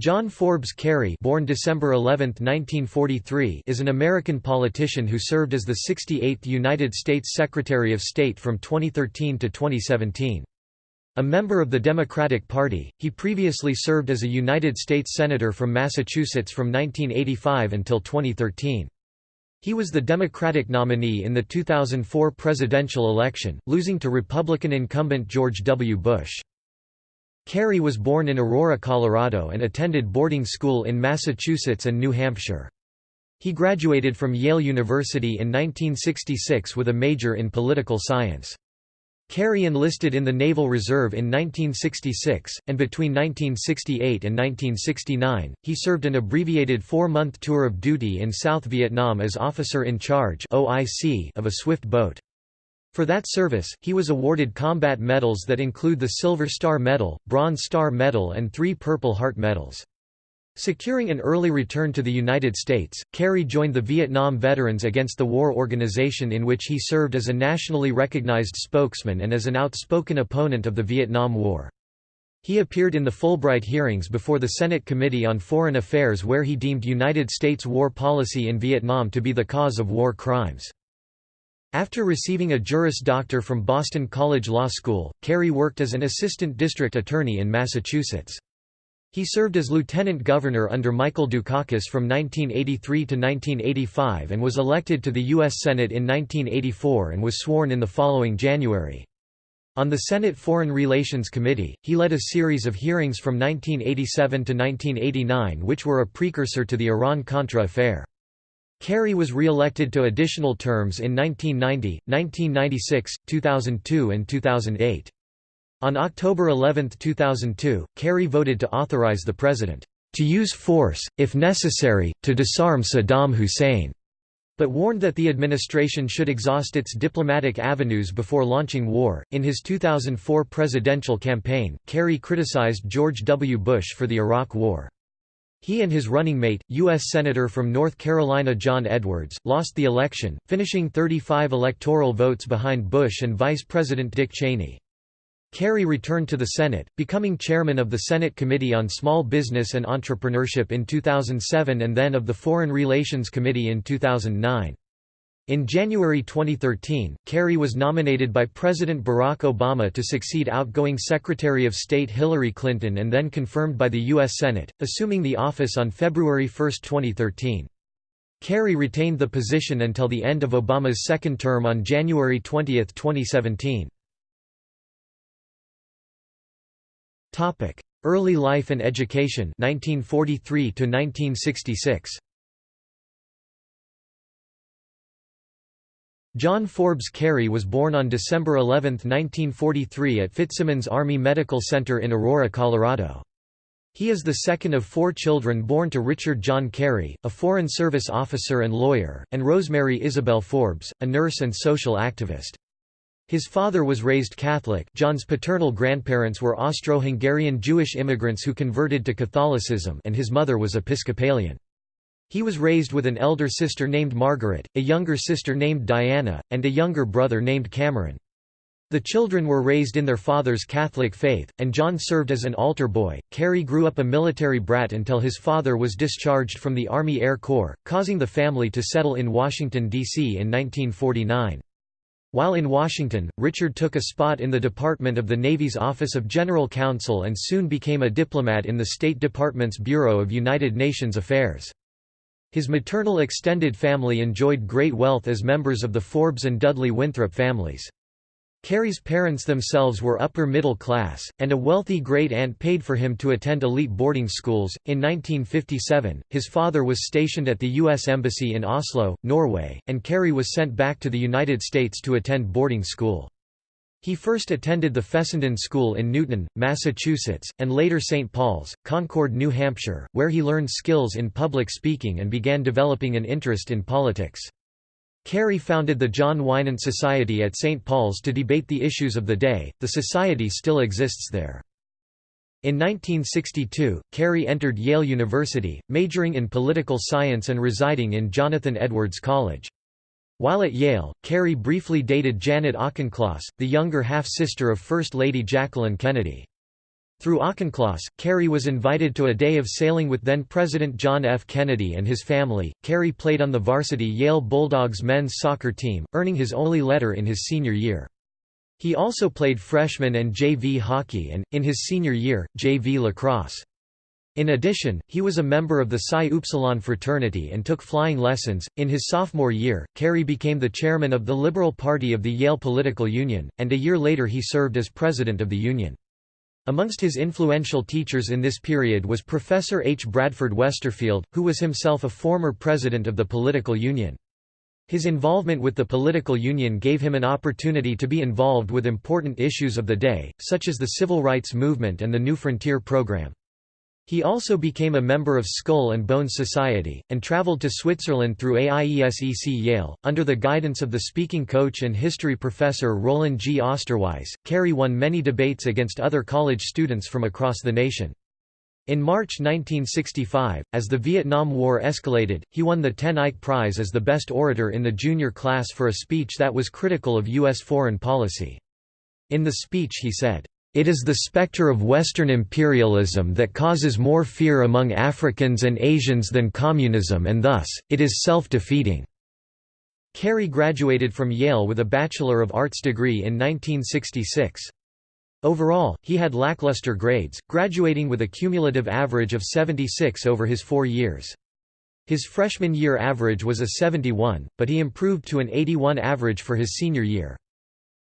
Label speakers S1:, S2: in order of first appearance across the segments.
S1: John Forbes Kerry born December 11, 1943, is an American politician who served as the 68th United States Secretary of State from 2013 to 2017. A member of the Democratic Party, he previously served as a United States Senator from Massachusetts from 1985 until 2013. He was the Democratic nominee in the 2004 presidential election, losing to Republican incumbent George W. Bush. Kerry was born in Aurora, Colorado and attended boarding school in Massachusetts and New Hampshire. He graduated from Yale University in 1966 with a major in political science. Kerry enlisted in the Naval Reserve in 1966, and between 1968 and 1969, he served an abbreviated four-month tour of duty in South Vietnam as Officer in Charge of a swift boat. For that service, he was awarded combat medals that include the Silver Star Medal, Bronze Star Medal and three Purple Heart Medals. Securing an early return to the United States, Kerry joined the Vietnam Veterans Against the War organization in which he served as a nationally recognized spokesman and as an outspoken opponent of the Vietnam War. He appeared in the Fulbright hearings before the Senate Committee on Foreign Affairs where he deemed United States war policy in Vietnam to be the cause of war crimes. After receiving a Juris Doctor from Boston College Law School, Kerry worked as an assistant district attorney in Massachusetts. He served as lieutenant governor under Michael Dukakis from 1983 to 1985 and was elected to the U.S. Senate in 1984 and was sworn in the following January. On the Senate Foreign Relations Committee, he led a series of hearings from 1987 to 1989 which were a precursor to the Iran-Contra affair. Kerry was re-elected to additional terms in 1990, 1996, 2002 and 2008. On October 11, 2002, Kerry voted to authorize the president to use force, if necessary, to disarm Saddam Hussein, but warned that the administration should exhaust its diplomatic avenues before launching war. In his 2004 presidential campaign, Kerry criticized George W. Bush for the Iraq War. He and his running mate, U.S. Senator from North Carolina John Edwards, lost the election, finishing 35 electoral votes behind Bush and Vice President Dick Cheney. Kerry returned to the Senate, becoming chairman of the Senate Committee on Small Business and Entrepreneurship in 2007 and then of the Foreign Relations Committee in 2009. In January 2013, Kerry was nominated by President Barack Obama to succeed outgoing Secretary of State Hillary Clinton and then confirmed by the U.S. Senate, assuming the office on February 1, 2013. Kerry retained the position until the end of Obama's second term on January 20, 2017. Early life and education 1943 to 1966. John Forbes Kerry was born on December 11, 1943 at Fitzsimons Army Medical Center in Aurora, Colorado. He is the second of four children born to Richard John Kerry, a Foreign Service officer and lawyer, and Rosemary Isabel Forbes, a nurse and social activist. His father was raised Catholic John's paternal grandparents were Austro-Hungarian Jewish immigrants who converted to Catholicism and his mother was Episcopalian. He was raised with an elder sister named Margaret, a younger sister named Diana, and a younger brother named Cameron. The children were raised in their father's Catholic faith, and John served as an altar boy. Kerry grew up a military brat until his father was discharged from the Army Air Corps, causing the family to settle in Washington, D.C. in 1949. While in Washington, Richard took a spot in the Department of the Navy's Office of General Counsel and soon became a diplomat in the State Department's Bureau of United Nations Affairs. His maternal extended family enjoyed great wealth as members of the Forbes and Dudley Winthrop families. Kerry's parents themselves were upper middle class, and a wealthy great aunt paid for him to attend elite boarding schools. In 1957, his father was stationed at the U.S. Embassy in Oslo, Norway, and Kerry was sent back to the United States to attend boarding school. He first attended the Fessenden School in Newton, Massachusetts, and later St. Paul's, Concord, New Hampshire, where he learned skills in public speaking and began developing an interest in politics. Kerry founded the John Winant Society at St. Paul's to debate the issues of the day. The society still exists there. In 1962, Kerry entered Yale University, majoring in political science and residing in Jonathan Edwards College. While at Yale, Kerry briefly dated Janet Auchincloss, the younger half-sister of First Lady Jacqueline Kennedy. Through Auchincloss, Kerry was invited to a day of sailing with then-President John F. Kennedy and his family. Kerry played on the varsity Yale Bulldogs men's soccer team, earning his only letter in his senior year. He also played freshman and JV hockey and, in his senior year, JV lacrosse. In addition, he was a member of the Psi Upsilon fraternity and took flying lessons. In his sophomore year, Kerry became the chairman of the Liberal Party of the Yale Political Union, and a year later he served as president of the union. Amongst his influential teachers in this period was Professor H. Bradford Westerfield, who was himself a former president of the political union. His involvement with the political union gave him an opportunity to be involved with important issues of the day, such as the civil rights movement and the New Frontier program. He also became a member of Skull and Bones Society, and traveled to Switzerland through AIESEC Yale. Under the guidance of the speaking coach and history professor Roland G. Osterweis, Kerry won many debates against other college students from across the nation. In March 1965, as the Vietnam War escalated, he won the Ten Eyck Prize as the best orator in the junior class for a speech that was critical of U.S. foreign policy. In the speech he said, it is the specter of Western imperialism that causes more fear among Africans and Asians than communism and thus, it is self-defeating." Kerry graduated from Yale with a Bachelor of Arts degree in 1966. Overall, he had lackluster grades, graduating with a cumulative average of 76 over his four years. His freshman year average was a 71, but he improved to an 81 average for his senior year.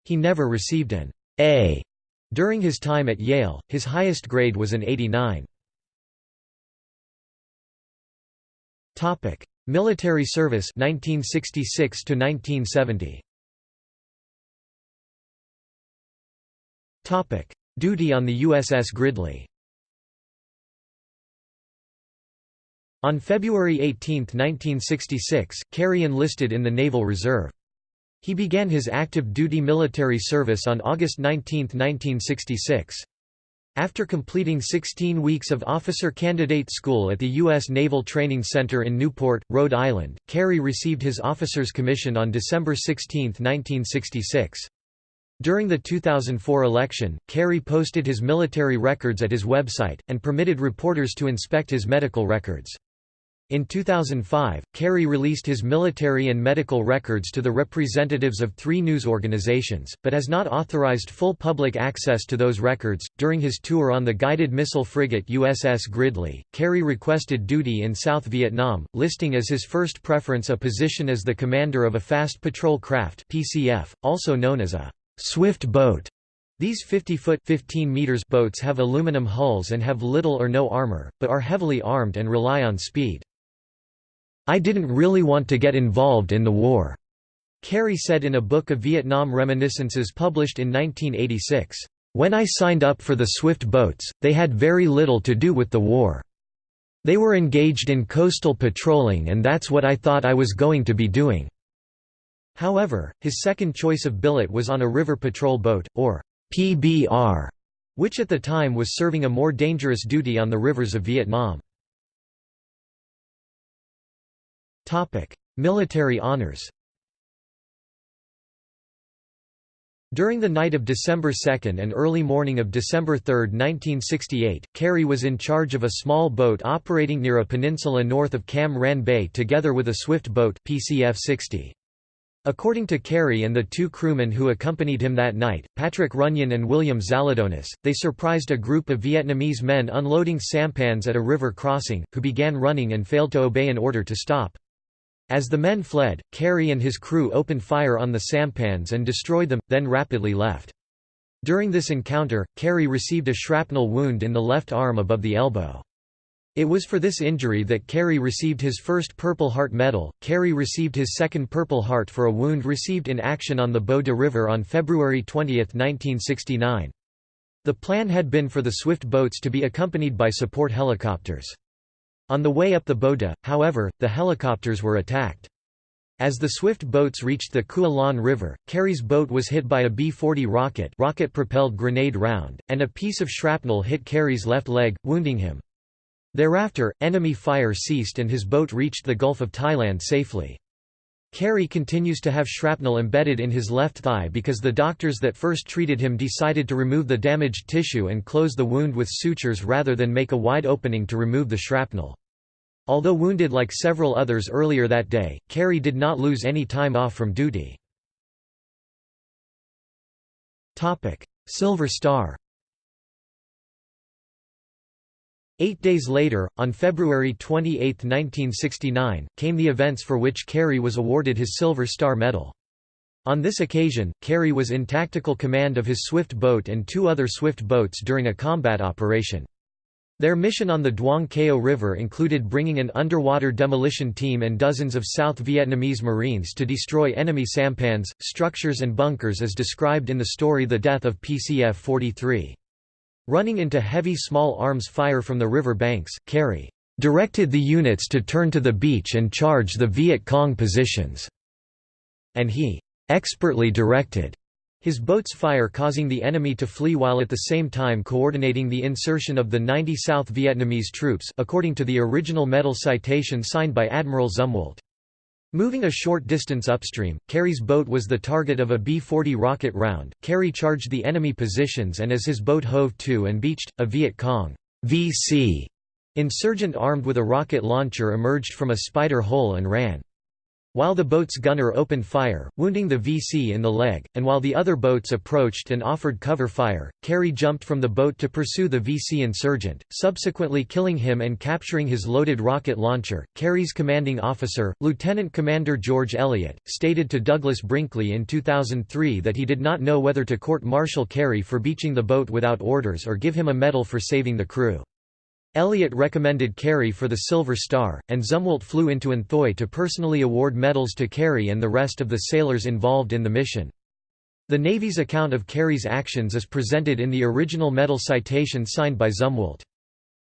S1: He never received an A during his time at Yale, his highest grade was an 89. Topic: Military service 1966 to 1970. Topic: Duty on the USS Gridley. On February 18, 1966, Kerry enlisted in the Naval Reserve. He began his active duty military service on August 19, 1966. After completing 16 weeks of officer candidate school at the U.S. Naval Training Center in Newport, Rhode Island, Kerry received his officer's commission on December 16, 1966. During the 2004 election, Kerry posted his military records at his website, and permitted reporters to inspect his medical records. In 2005, Kerry released his military and medical records to the representatives of three news organizations, but has not authorized full public access to those records. During his tour on the guided missile frigate USS Gridley, Kerry requested duty in South Vietnam, listing as his first preference a position as the commander of a fast patrol craft (PCF), also known as a swift boat. These 50-foot (15 meters) boats have aluminum hulls and have little or no armor, but are heavily armed and rely on speed. I didn't really want to get involved in the war," Kerry said in a book of Vietnam reminiscences published in 1986. When I signed up for the Swift boats, they had very little to do with the war. They were engaged in coastal patrolling and that's what I thought I was going to be doing." However, his second choice of billet was on a river patrol boat, or PBR, which at the time was serving a more dangerous duty on the rivers of Vietnam. Topic: Military honors. During the night of December 2 and early morning of December 3, 1968, Kerry was in charge of a small boat operating near a peninsula north of Cam Ranh Bay together with a swift boat PCF-60. According to Kerry and the two crewmen who accompanied him that night, Patrick Runyon and William Zaladonis, they surprised a group of Vietnamese men unloading sampans at a river crossing, who began running and failed to obey an order to stop. As the men fled, Kerry and his crew opened fire on the sampans and destroyed them, then rapidly left. During this encounter, Kerry received a shrapnel wound in the left arm above the elbow. It was for this injury that Kerry received his first Purple Heart Medal. Kerry received his second Purple Heart for a wound received in action on the Bois de River on February 20, 1969. The plan had been for the Swift boats to be accompanied by support helicopters. On the way up the Bois de, however, the helicopters were attacked. As the swift boats reached the Kualan River, Kerry's boat was hit by a B-40 rocket rocket-propelled grenade round, and a piece of shrapnel hit Kerry's left leg, wounding him. Thereafter, enemy fire ceased and his boat reached the Gulf of Thailand safely. Kerry continues to have shrapnel embedded in his left thigh because the doctors that first treated him decided to remove the damaged tissue and close the wound with sutures rather than make a wide opening to remove the shrapnel. Although wounded like several others earlier that day, Kerry did not lose any time off from duty. Silver Star Eight days later, on February 28, 1969, came the events for which Kerry was awarded his Silver Star Medal. On this occasion, Kerry was in tactical command of his Swift boat and two other Swift boats during a combat operation. Their mission on the Duong Cao River included bringing an underwater demolition team and dozens of South Vietnamese Marines to destroy enemy sampans, structures and bunkers as described in the story The Death of PCF-43. Running into heavy small arms fire from the river banks, Kerry directed the units to turn to the beach and charge the Viet Cong positions, and he expertly directed his boats fire causing the enemy to flee while at the same time coordinating the insertion of the 90 South Vietnamese troops according to the original medal citation signed by Admiral Zumwalt. Moving a short distance upstream, Kerry's boat was the target of a B-40 rocket round. Kerry charged the enemy positions and as his boat hove to and beached, a Viet Cong VC insurgent armed with a rocket launcher emerged from a spider hole and ran. While the boat's gunner opened fire, wounding the VC in the leg, and while the other boats approached and offered cover fire, Kerry jumped from the boat to pursue the VC insurgent, subsequently killing him and capturing his loaded rocket launcher. Kerry's commanding officer, Lieutenant Commander George Elliott, stated to Douglas Brinkley in 2003 that he did not know whether to court-martial Kerry for beaching the boat without orders or give him a medal for saving the crew. Elliott recommended Kerry for the Silver Star, and Zumwalt flew into An Thoi to personally award medals to Kerry and the rest of the sailors involved in the mission. The Navy's account of Kerry's actions is presented in the original medal citation signed by Zumwalt.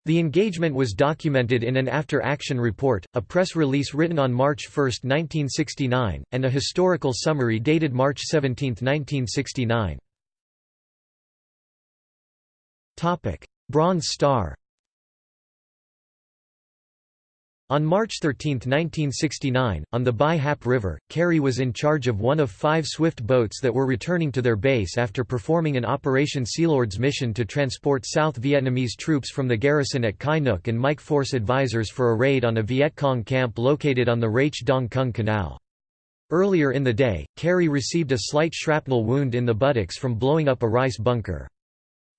S1: The engagement was documented in an after-action report, a press release written on March 1, 1969, and a historical summary dated March 17, 1969. Bronze Star on March 13, 1969, on the Bai Hap River, Kerry was in charge of one of five Swift boats that were returning to their base after performing an Operation Sealord's mission to transport South Vietnamese troops from the garrison at Kai Nok and Mike Force advisors for a raid on a Viet Cong camp located on the Raich Dong Kung Canal. Earlier in the day, Kerry received a slight shrapnel wound in the buttocks from blowing up a rice bunker.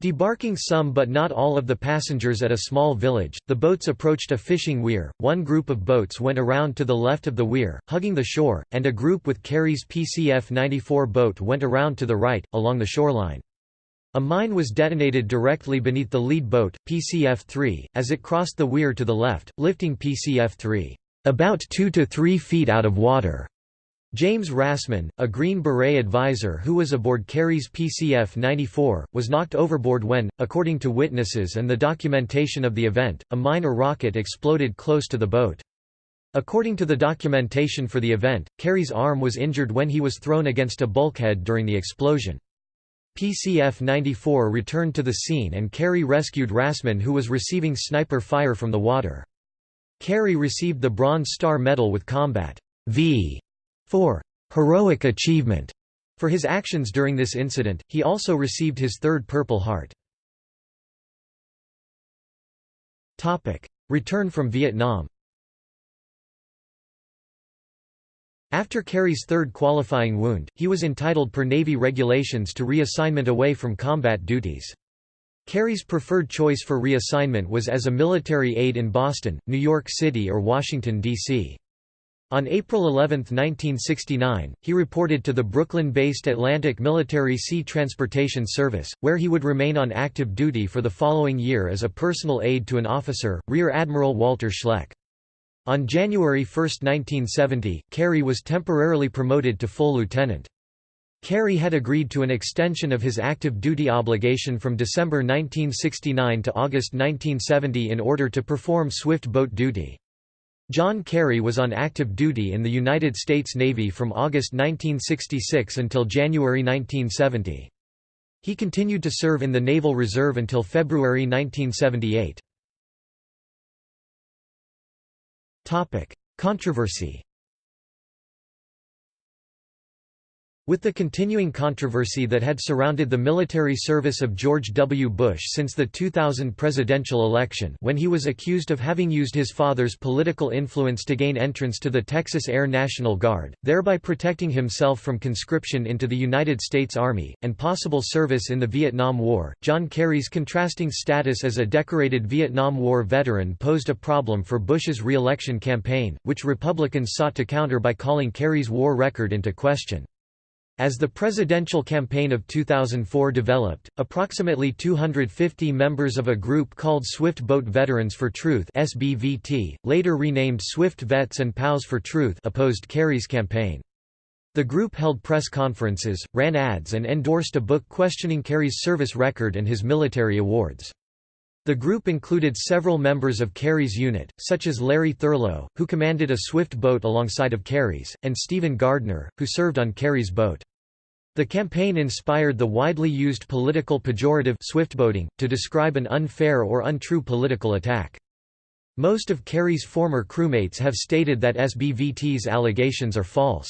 S1: Debarking some but not all of the passengers at a small village, the boats approached a fishing weir, one group of boats went around to the left of the weir, hugging the shore, and a group with Kerry's PCF-94 boat went around to the right, along the shoreline. A mine was detonated directly beneath the lead boat, PCF-3, as it crossed the weir to the left, lifting PCF-3 about 2 to 3 feet out of water. James Rassman, a Green Beret advisor who was aboard Kerry's PCF-94, was knocked overboard when, according to witnesses and the documentation of the event, a mine or rocket exploded close to the boat. According to the documentation for the event, Kerry's arm was injured when he was thrown against a bulkhead during the explosion. PCF-94 returned to the scene and Kerry rescued Rassman who was receiving sniper fire from the water. Kerry received the Bronze Star Medal with Combat V for heroic achievement for his actions during this incident, he also received his third Purple Heart. Return from Vietnam After Kerry's third qualifying wound, he was entitled per Navy regulations to reassignment away from combat duties. Kerry's preferred choice for reassignment was as a military aide in Boston, New York City or Washington, D.C. On April 11, 1969, he reported to the Brooklyn-based Atlantic Military Sea Transportation Service, where he would remain on active duty for the following year as a personal aide to an officer, Rear Admiral Walter Schleck. On January 1, 1970, Kerry was temporarily promoted to full lieutenant. Kerry had agreed to an extension of his active duty obligation from December 1969 to August 1970 in order to perform swift boat duty. John Kerry was on active duty in the United States Navy from August 1966 until January 1970. He continued to serve in the Naval Reserve until February 1978. Controversy With the continuing controversy that had surrounded the military service of George W. Bush since the 2000 presidential election when he was accused of having used his father's political influence to gain entrance to the Texas Air National Guard, thereby protecting himself from conscription into the United States Army, and possible service in the Vietnam War, John Kerry's contrasting status as a decorated Vietnam War veteran posed a problem for Bush's re-election campaign, which Republicans sought to counter by calling Kerry's war record into question. As the presidential campaign of 2004 developed, approximately 250 members of a group called Swift Boat Veterans for Truth SBVT, later renamed Swift Vets and POWs for Truth opposed Kerry's campaign. The group held press conferences, ran ads and endorsed a book questioning Kerry's service record and his military awards. The group included several members of Kerry's unit, such as Larry Thurlow, who commanded a Swift boat alongside of Kerry's, and Stephen Gardner, who served on Kerry's boat. The campaign inspired the widely used political pejorative swiftboating, to describe an unfair or untrue political attack. Most of Kerry's former crewmates have stated that SBVT's allegations are false.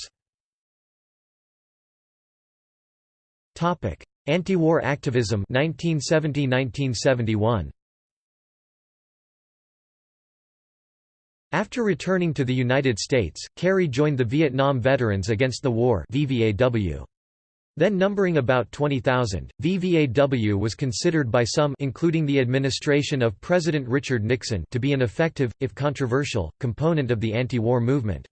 S1: Anti-war activism 1970–1971 After returning to the United States, Kerry joined the Vietnam Veterans Against the War VVAW. Then numbering about 20,000, VVAW was considered by some including the administration of President Richard Nixon to be an effective, if controversial, component of the anti-war movement.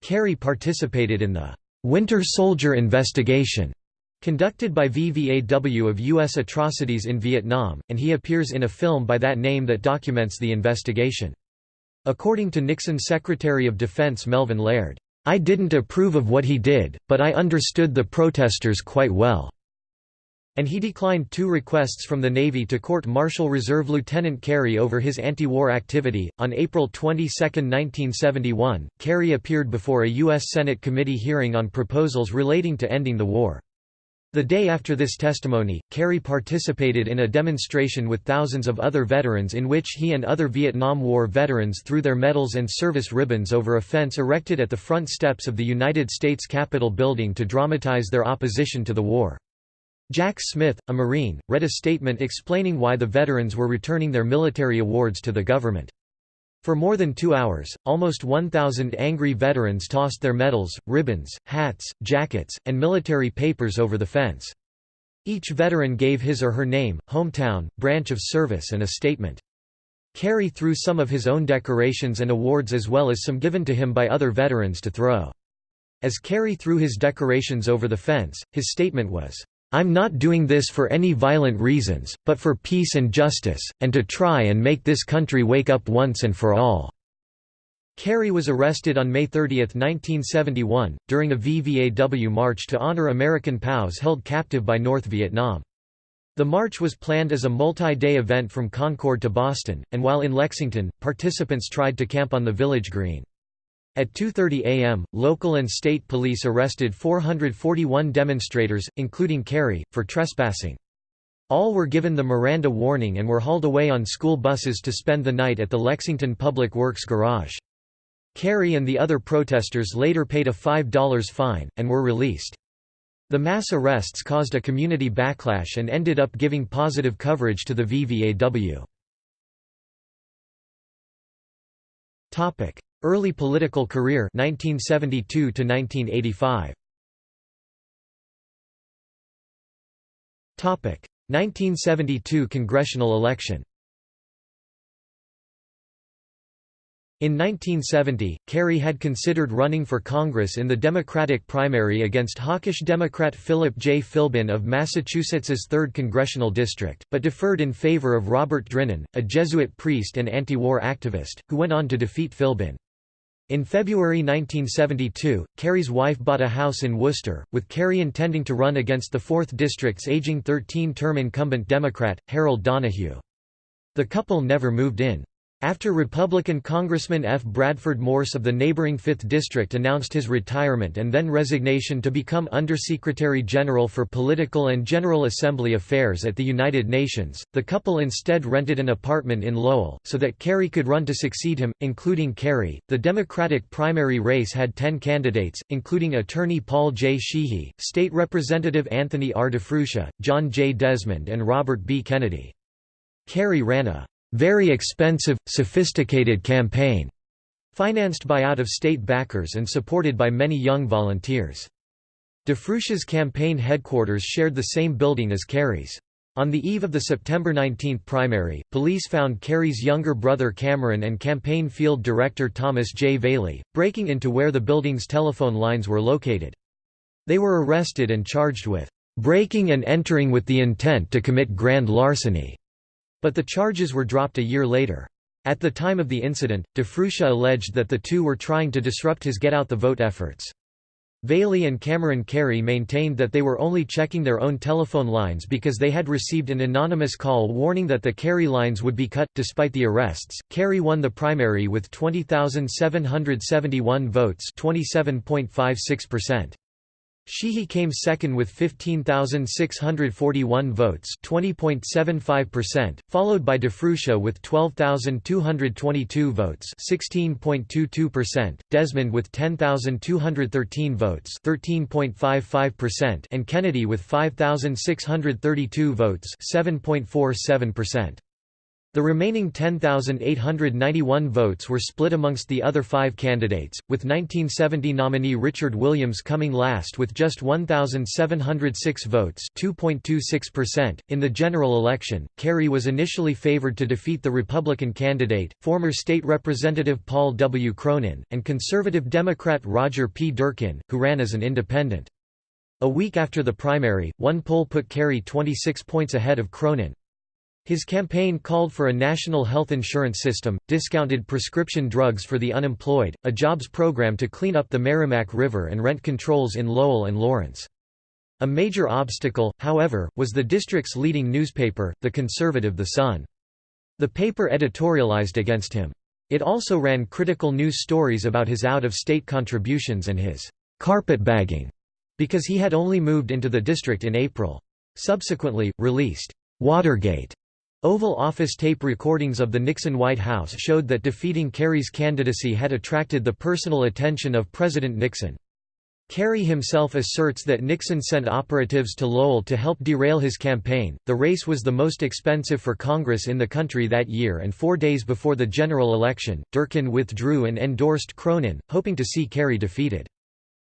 S1: Kerry participated in the «Winter Soldier Investigation» conducted by VVAW of U.S. atrocities in Vietnam, and he appears in a film by that name that documents the investigation. According to Nixon Secretary of Defense Melvin Laird, I didn't approve of what he did, but I understood the protesters quite well." And he declined two requests from the Navy to court martial Reserve Lieutenant Kerry over his anti-war activity. On April 22, 1971, Kerry appeared before a U.S. Senate committee hearing on proposals relating to ending the war. The day after this testimony, Kerry participated in a demonstration with thousands of other veterans in which he and other Vietnam War veterans threw their medals and service ribbons over a fence erected at the front steps of the United States Capitol building to dramatize their opposition to the war. Jack Smith, a Marine, read a statement explaining why the veterans were returning their military awards to the government. For more than two hours, almost 1,000 angry veterans tossed their medals, ribbons, hats, jackets, and military papers over the fence. Each veteran gave his or her name, hometown, branch of service and a statement. Kerry threw some of his own decorations and awards as well as some given to him by other veterans to throw. As Kerry threw his decorations over the fence, his statement was, I'm not doing this for any violent reasons, but for peace and justice, and to try and make this country wake up once and for all." Kerry was arrested on May 30, 1971, during a VVAW march to honor American POWs held captive by North Vietnam. The march was planned as a multi-day event from Concord to Boston, and while in Lexington, participants tried to camp on the village green. At 2.30 am, local and state police arrested 441 demonstrators, including Kerry, for trespassing. All were given the Miranda warning and were hauled away on school buses to spend the night at the Lexington Public Works garage. Kerry and the other protesters later paid a $5 fine, and were released. The mass arrests caused a community backlash and ended up giving positive coverage to the VVAW. Early political career 1972 to 1985. Topic: 1972 congressional election. In 1970, Kerry had considered running for Congress in the Democratic primary against hawkish Democrat Philip J. Philbin of Massachusetts's 3rd congressional district, but deferred in favor of Robert Drinan, a Jesuit priest and anti-war activist, who went on to defeat Philbin. In February 1972, Kerry's wife bought a house in Worcester, with Kerry intending to run against the 4th District's aging 13-term incumbent Democrat, Harold Donohue. The couple never moved in. After Republican Congressman F. Bradford Morse of the neighboring 5th District announced his retirement and then resignation to become Undersecretary General for Political and General Assembly Affairs at the United Nations, the couple instead rented an apartment in Lowell, so that Kerry could run to succeed him, including Kerry, The Democratic primary race had ten candidates, including attorney Paul J. Sheehy, State Representative Anthony R. DiFruscio, John J. Desmond, and Robert B. Kennedy. Kerry ran a very expensive, sophisticated campaign, financed by out-of-state backers and supported by many young volunteers. DiFruscio's campaign headquarters shared the same building as Kerry's. On the eve of the September 19 primary, police found Kerry's younger brother Cameron and campaign field director Thomas J. Vallely, breaking into where the building's telephone lines were located. They were arrested and charged with breaking and entering with the intent to commit grand larceny. But the charges were dropped a year later. At the time of the incident, DiFruscio alleged that the two were trying to disrupt his get-out-the-vote efforts. Vallely and Cameron Kerry maintained that they were only checking their own telephone lines because they had received an anonymous call warning that the Kerry lines would be cut. Despite the arrests, Kerry won the primary with 20,771 votes, 27.56%. Sheehy came second with 15,641 votes 20.75%, followed by DiFruscio with 12,222 votes 16.22%, Desmond with 10,213 votes 13.55% and Kennedy with 5,632 votes 7.47%. The remaining 10,891 votes were split amongst the other five candidates, with 1970 nominee Richard Williams coming last with just 1,706 votes .In the general election, Kerry was initially favored to defeat the Republican candidate, former state representative Paul W. Cronin, and conservative Democrat Roger P. Durkin, who ran as an independent. A week after the primary, one poll put Kerry 26 points ahead of Cronin. His campaign called for a national health insurance system, discounted prescription drugs for the unemployed, a jobs program to clean up the Merrimack River and rent controls in Lowell and Lawrence. A major obstacle, however, was the district's leading newspaper, the conservative The Sun. The paper editorialized against him. It also ran critical news stories about his out-of-state contributions and his carpetbagging, because he had only moved into the district in April. Subsequently, released Watergate Oval Office tape recordings of the Nixon White House showed that defeating Kerry's candidacy had attracted the personal attention of President Nixon. Kerry himself asserts that Nixon sent operatives to Lowell to help derail his campaign. The race was the most expensive for Congress in the country that year, and four days before the general election, Durkin withdrew and endorsed Cronin, hoping to see Kerry defeated.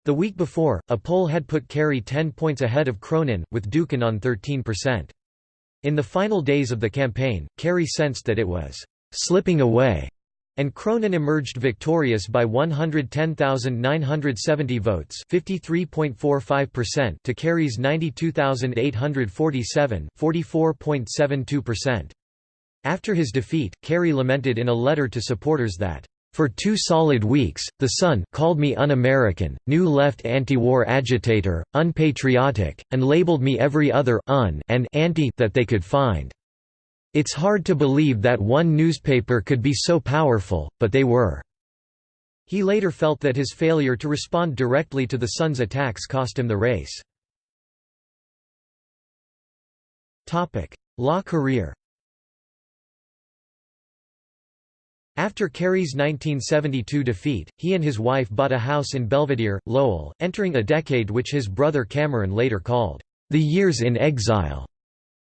S1: The week before, a poll had put Kerry 10 points ahead of Cronin, with Durkin on 13%. In the final days of the campaign, Kerry sensed that it was «slipping away» and Cronin emerged victorious by 110,970 votes to Kerry's 92,847 After his defeat, Kerry lamented in a letter to supporters that for two solid weeks, The Sun called me un-American, new left anti-war agitator, unpatriotic, and labeled me every other un and anti that they could find. It's hard to believe that one newspaper could be so powerful, but they were." He later felt that his failure to respond directly to the Sun's attacks cost him the race. Law career After Kerry's 1972 defeat, he and his wife bought a house in Belvidere, Lowell, entering a decade which his brother Cameron later called, "...the years in exile."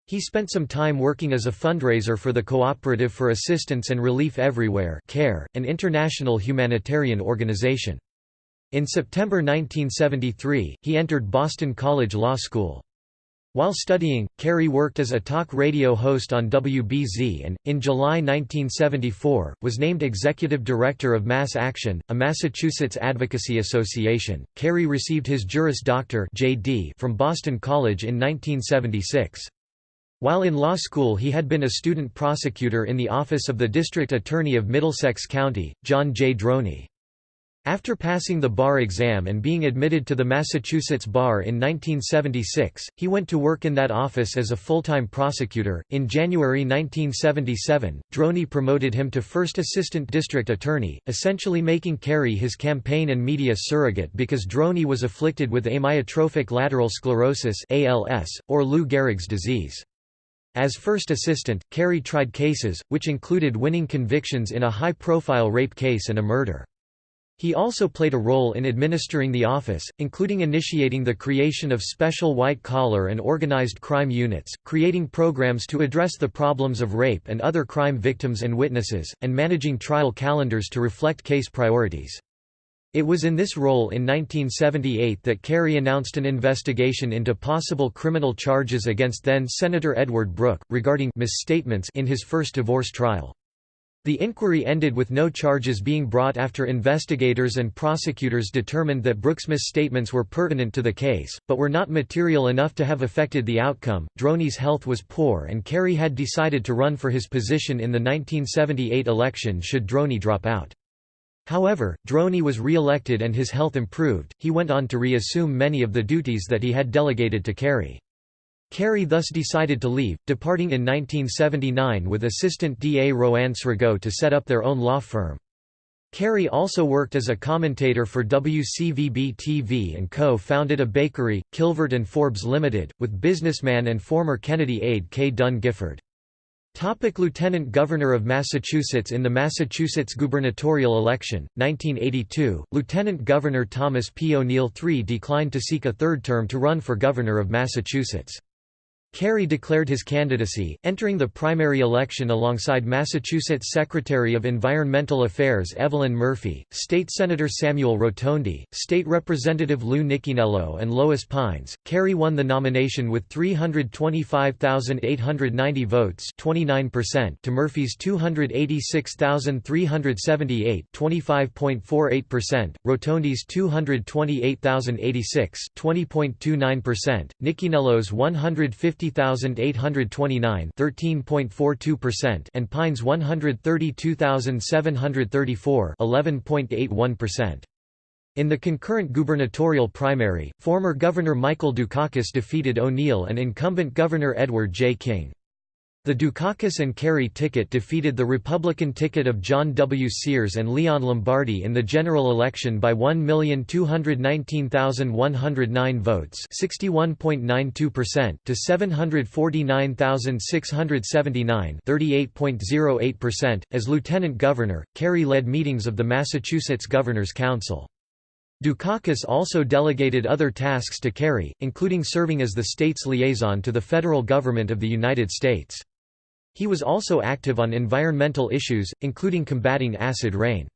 S1: He spent some time working as a fundraiser for the Cooperative for Assistance and Relief Everywhere CARE, an international humanitarian organization. In September 1973, he entered Boston College Law School. While studying, Kerry worked as a talk radio host on WBZ and, in July 1974, was named Executive Director of Mass Action, a Massachusetts advocacy association. Kerry received his Juris Doctor (JD) from Boston College in 1976. While in law school he had been a student prosecutor in the office of the District Attorney of Middlesex County, John J. Droney. After passing the bar exam and being admitted to the Massachusetts bar in 1976, he went to work in that office as a full-time prosecutor. In January 1977, Droney promoted him to first assistant district attorney, essentially making Kerry his campaign and media surrogate because Droney was afflicted with amyotrophic lateral sclerosis (ALS) or Lou Gehrig's disease. As first assistant, Kerry tried cases, which included winning convictions in a high-profile rape case and a murder. He also played a role in administering the office, including initiating the creation of special white-collar and organized crime units, creating programs to address the problems of rape and other crime victims and witnesses, and managing trial calendars to reflect case priorities. It was in this role in 1978 that Kerry announced an investigation into possible criminal charges against then-Senator Edward Brooke, regarding misstatements in his first divorce trial. The inquiry ended with no charges being brought after investigators and prosecutors determined that Brooke's misstatements were pertinent to the case, but were not material enough to have affected the outcome. Droney's health was poor and Kerry had decided to run for his position in the 1978 election should Droney drop out. However, Droney was re-elected and his health improved, he went on to reassume many of the duties that he had delegated to Kerry. Kerry thus decided to leave, departing in 1979 with assistant DA Roanne Sragow to set up their own law firm. Kerry also worked as a commentator for WCVB-TV and co-founded a bakery, Kilvert and Forbes Limited, with businessman and former Kennedy aide K. Dunn Gifford. Topic Lieutenant Governor of Massachusetts In the Massachusetts gubernatorial election, 1982, Lieutenant Governor Thomas P. O'Neill III declined to seek a third term to run for governor of Massachusetts. Kerry declared his candidacy, entering the primary election alongside Massachusetts Secretary of Environmental Affairs Evelyn Murphy, State Senator Samuel Rotondi, State Representative Lou Nickinello and Lois Pines. Kerry won the nomination with 325,890 votes 29% to Murphy's 286,378 25.48%, Rotondi's 228,086 20.29%, Nickinello's 150 50,829 13.42% and Pines 132,734 11.81%. In the concurrent gubernatorial primary, former Governor Michael Dukakis defeated O'Neill and incumbent Governor Edward J. King. The Dukakis and Kerry ticket defeated the Republican ticket of John W. Sears and Leon Lombardi in the general election by 1,219,109 votes 61.92% to 749,679 38.08%. As lieutenant governor, Kerry led meetings of the Massachusetts Governor's Council. Dukakis also delegated other tasks to Kerry, including serving as the state's liaison to the federal government of the United States. He was also active on environmental issues, including combating acid rain.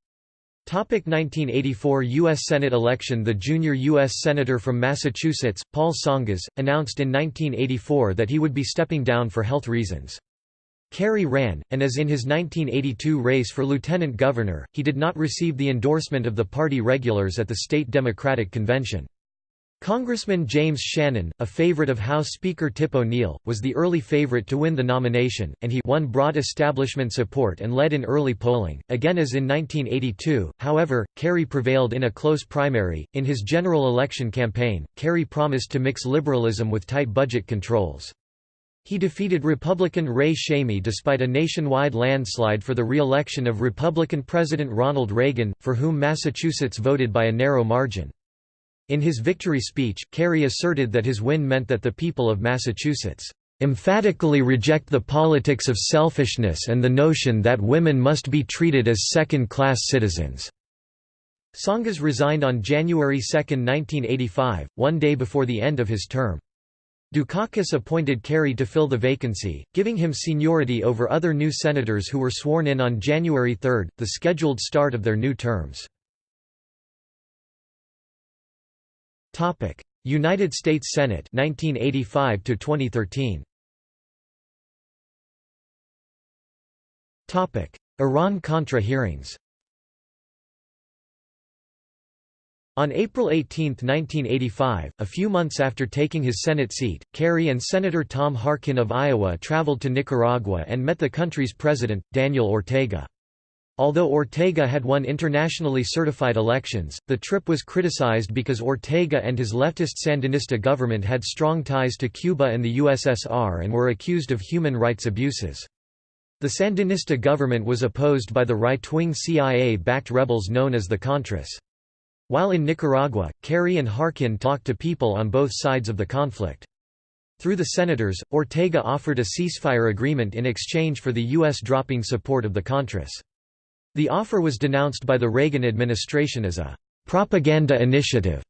S1: 1984 U.S. Senate election The junior U.S. Senator from Massachusetts, Paul Tsongas, announced in 1984 that he would be stepping down for health reasons. Kerry ran, and as in his 1982 race for lieutenant governor, he did not receive the endorsement of the party regulars at the state Democratic Convention. Congressman James Shannon, a favorite of House Speaker Tip O'Neill, was the early favorite to win the nomination, and he won broad establishment support and led in early polling. Again as in 1982, however, Kerry prevailed in a close primary. In his general election campaign, Kerry promised to mix liberalism with tight budget controls. He defeated Republican Ray Shamie despite a nationwide landslide for the re-election of Republican President Ronald Reagan, for whom Massachusetts voted by a narrow margin. In his victory speech, Kerry asserted that his win meant that the people of Massachusetts emphatically reject the politics of selfishness and the notion that women must be treated as second-class citizens." Tsongas resigned on January 2, 1985, one day before the end of his term. Dukakis appointed Kerry to fill the vacancy, giving him seniority over other new senators who were sworn in on January 3, the scheduled start of their new terms. Topic: United States Senate 1985 to 2013. Topic: Iran-Contra hearings. On April 18, 1985, a few months after taking his Senate seat, Kerry and Senator Tom Harkin of Iowa traveled to Nicaragua and met the country's president, Daniel Ortega. Although Ortega had won internationally certified elections, the trip was criticized because Ortega and his leftist Sandinista government had strong ties to Cuba and the USSR and were accused of human rights abuses. The Sandinista government was opposed by the right-wing CIA-backed rebels known as the Contras. While in Nicaragua, Kerry and Harkin talked to people on both sides of the conflict. Through the senators, Ortega offered a ceasefire agreement in exchange for the U.S. dropping support of the Contras. The offer was denounced by the Reagan administration as a propaganda initiative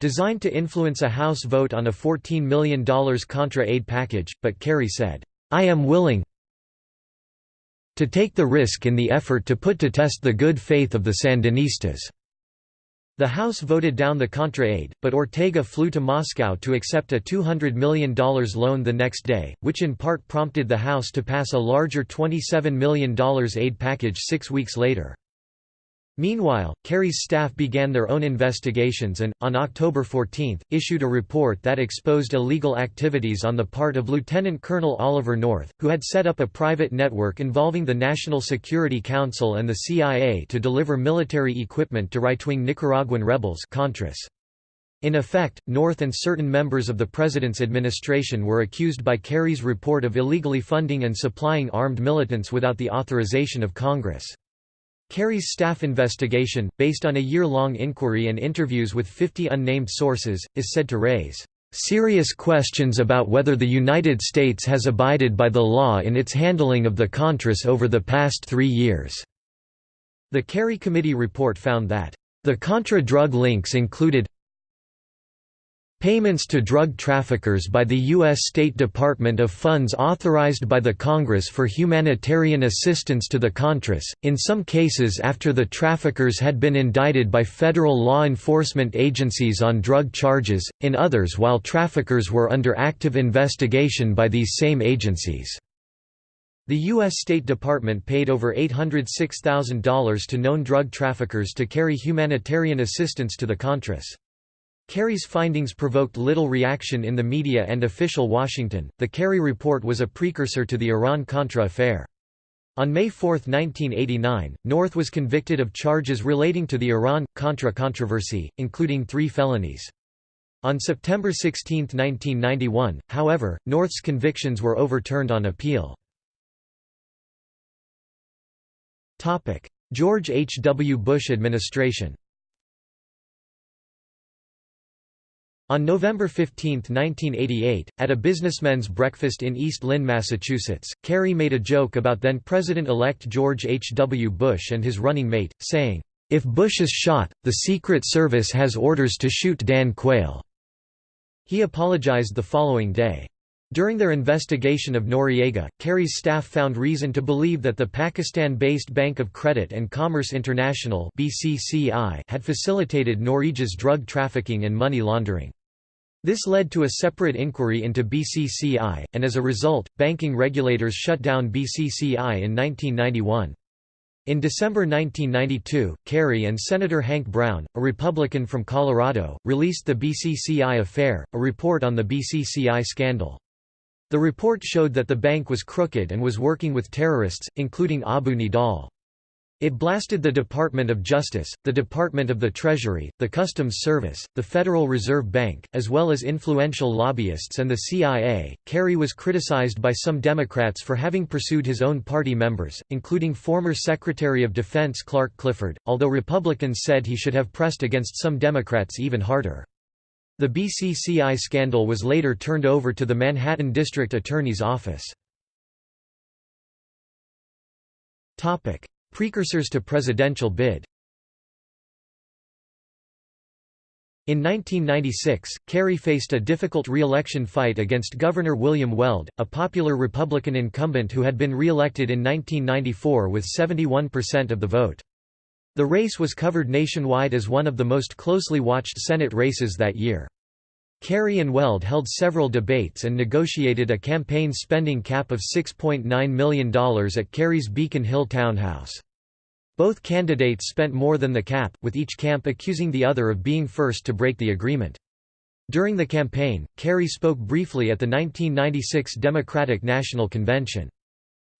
S1: designed to influence a House vote on a $14 million Contra aid package, but Kerry said, I am willing to take the risk in the effort to put to test the good faith of the Sandinistas. The House voted down the Contra aid, but Ortega flew to Moscow to accept a $200 million loan the next day, which in part prompted the House to pass a larger $27 million aid package six weeks later. Meanwhile, Kerry's staff began their own investigations and, on October 14, issued a report that exposed illegal activities on the part of Lieutenant Colonel Oliver North, who had set up a private network involving the National Security Council and the CIA to deliver military equipment to right-wing Nicaraguan rebels Contras. In effect, North and certain members of the President's administration were accused by Kerry's report of illegally funding and supplying armed militants without the authorization of Congress. Kerry's staff investigation, based on a year-long inquiry and interviews with 50 unnamed sources, is said to raise serious questions about whether the United States has abided by the law in its handling of the Contras over the past three years." The Kerry Committee report found that, "...the Contra drug links included Payments to drug traffickers by the U.S. State Department of funds authorized by the Congress for humanitarian assistance to the Contras, in some cases after the traffickers had been indicted by federal law enforcement agencies on drug charges, in others while traffickers were under active investigation by these same agencies. The U.S. State Department paid over $806,000 to known drug traffickers to carry humanitarian assistance to the Contras. Kerry's findings provoked little reaction in the media and official Washington. The Kerry report was a precursor to the Iran Contra affair. On May 4, 1989, North was convicted of charges relating to the Iran-Contra controversy, including three felonies. On September 16, 1991, however, North's convictions were overturned on appeal. George H. W. Bush administration On November 15, 1988, at a businessmen's breakfast in East Lynne, Massachusetts, Kerry made a joke about then-President-elect George H. W. Bush and his running mate, saying, "'If Bush is shot, the Secret Service has orders to shoot Dan Quayle." He apologized the following day. During their investigation of Noriega, Kerry's staff found reason to believe that the Pakistan-based Bank of Credit and Commerce International had facilitated Noriega's drug trafficking and money laundering. This led to a separate inquiry into BCCI, and as a result, banking regulators shut down BCCI in 1991. In December 1992, Kerry and Senator Hank Brown, a Republican from Colorado, released the BCCI Affair, a report on the BCCI scandal. The report showed that the bank was crooked and was working with terrorists, including Abu Nidal. It blasted the Department of Justice, the Department of the Treasury, the Customs Service, the Federal Reserve Bank, as well as influential lobbyists and the CIA. Kerry was criticized by some Democrats for having pursued his own party members, including former Secretary of Defense Clark Clifford, although Republicans said he should have pressed against some Democrats even harder. The BCCI scandal was later turned over to the Manhattan District Attorney's Office. Precursors to presidential bid In 1996, Kerry faced a difficult re-election fight against Governor William Weld, a popular Republican incumbent who had been re-elected in 1994 with 71% of the vote. The race was covered nationwide as one of the most closely watched Senate races that year. Kerry and Weld held several debates and negotiated a campaign spending cap of $6.9 million at Kerry's Beacon Hill townhouse. Both candidates spent more than the cap, with each camp accusing the other of being first to break the agreement. During the campaign, Kerry spoke briefly at the 1996 Democratic National Convention.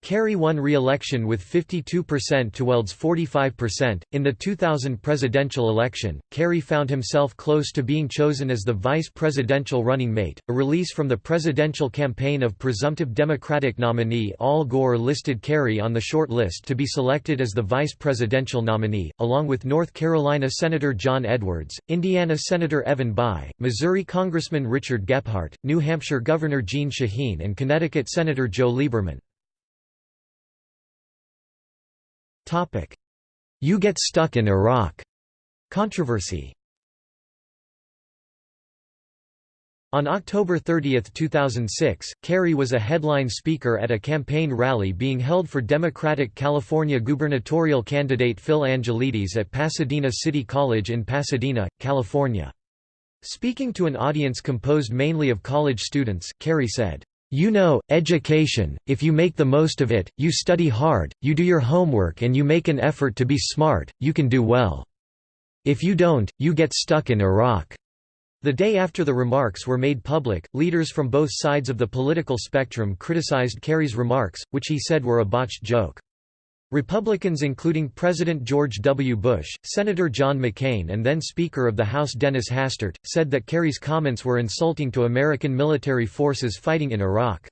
S1: Kerry won re-election with 52% to Weld's 45%. In the 2000 presidential election, Kerry found himself close to being chosen as the vice presidential running mate. A release from the presidential campaign of presumptive Democratic nominee Al Gore listed Kerry on the short list to be selected as the vice presidential nominee, along with North Carolina Senator John Edwards, Indiana Senator Evan Bayh, Missouri Congressman Richard Gephardt, New Hampshire Governor Jeanne Shaheen, and Connecticut Senator Joe Lieberman. You get stuck in Iraq. Controversy. On October 30, 2006, Kerry was a headline speaker at a campaign rally being held for Democratic California gubernatorial candidate Phil Angelides at Pasadena City College in Pasadena, California. Speaking to an audience composed mainly of college students, Kerry said, you know, education, if you make the most of it, you study hard, you do your homework and you make an effort to be smart, you can do well. If you don't, you get stuck in Iraq." The day after the remarks were made public, leaders from both sides of the political spectrum criticized Kerry's remarks, which he said were a botched joke. Republicans including President George W. Bush, Senator John McCain and then Speaker of the House Dennis Hastert, said that Kerry's comments were insulting to American military forces fighting in Iraq.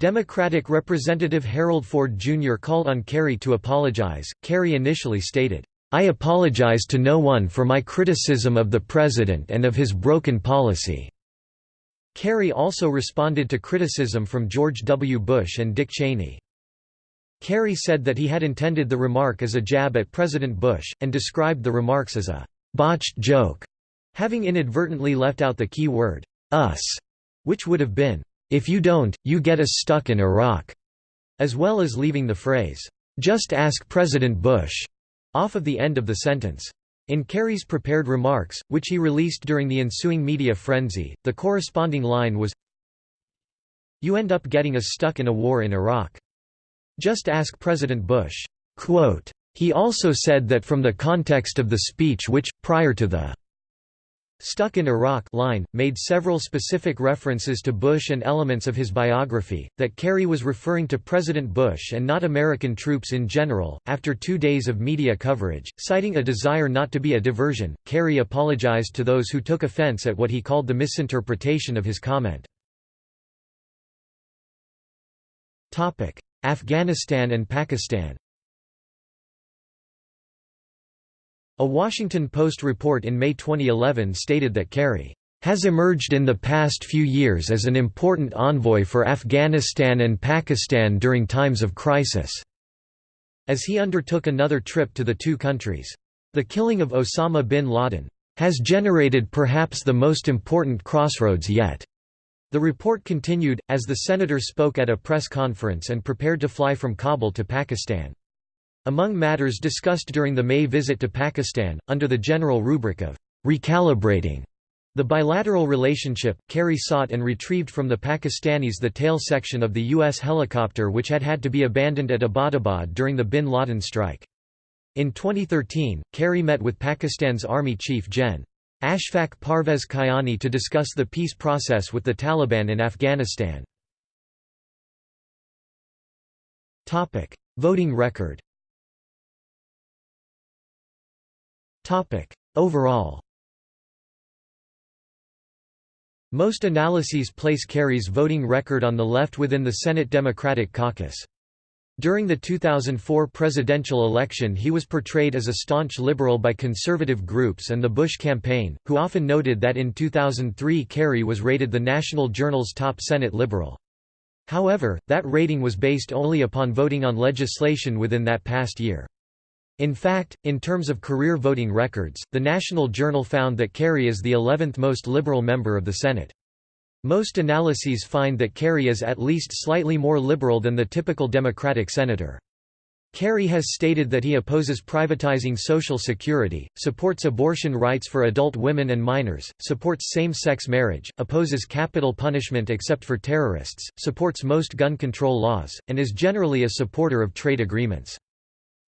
S1: Democratic Representative Harold Ford Jr. called on Kerry to apologize. Kerry initially stated, I apologize to no one for my criticism of the President and of his broken policy. Kerry also responded to criticism from George W. Bush and Dick Cheney. Kerry said that he had intended the remark as a jab at President Bush, and described the remarks as a «botched joke», having inadvertently left out the key word «us», which would have been «if you don't, you get us stuck in Iraq», as well as leaving the phrase «just ask President Bush» off of the end of the sentence. In Kerry's prepared remarks, which he released during the ensuing media frenzy, the corresponding line was You end up getting us stuck in a war in Iraq. Just ask President Bush. Quote, he also said that from the context of the speech which, prior to the Stuck in Iraq line, made several specific references to Bush and elements of his biography, that Kerry was referring to President Bush and not American troops in general. After two days of media coverage, citing a desire not to be a diversion, Kerry apologized to those who took offense at what he called the misinterpretation of his comment. Afghanistan and Pakistan A Washington Post report in May 2011 stated that Kerry has emerged in the past few years as an important envoy for Afghanistan and Pakistan during times of crisis, as he undertook another trip to the two countries. The killing of Osama bin Laden has generated perhaps the most important crossroads yet the report continued, as the senator spoke at a press conference and prepared to fly from Kabul to Pakistan. Among matters discussed during the May visit to Pakistan, under the general rubric of recalibrating the bilateral relationship, Kerry sought and retrieved from the Pakistanis the tail section of the U.S. helicopter which had had to be abandoned at Abbottabad during the bin Laden strike. In 2013, Kerry met with Pakistan's Army Chief Gen. Ashfaq Parvez Kayani to discuss the peace process with the Taliban in Afghanistan. Topic: Voting record Topic: Overall Most analyses place Kerry's voting record on the left within the Senate Democratic caucus. During the 2004 presidential election he was portrayed as a staunch liberal by conservative groups and the Bush campaign, who often noted that in 2003 Kerry was rated the National Journal's top Senate liberal. However, that rating was based only upon voting on legislation within that past year. In fact, in terms of career voting records, the National Journal found that Kerry is the 11th most liberal member of the Senate. Most analyses find that Kerry is at least slightly more liberal than the typical Democratic senator. Kerry has stated that he opposes privatizing Social Security, supports abortion rights for adult women and minors, supports same-sex marriage, opposes capital punishment except for terrorists, supports most gun control laws, and is generally a supporter of trade agreements.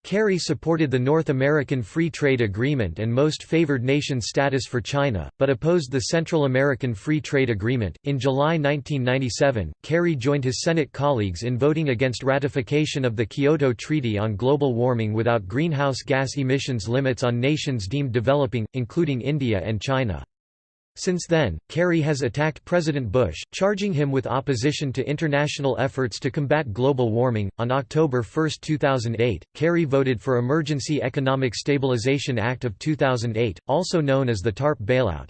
S1: Kerry supported the North American Free Trade Agreement and Most Favored Nation status for China, but opposed the Central American Free Trade Agreement. In July 1997, Kerry joined his Senate colleagues in voting against ratification of the Kyoto Treaty on Global Warming without greenhouse gas emissions limits on nations deemed developing, including India and China. Since then, Kerry has attacked President Bush, charging him with opposition to international efforts to combat global warming. On October 1, 2008, Kerry voted for Emergency Economic Stabilization Act of 2008, also known as the TARP bailout.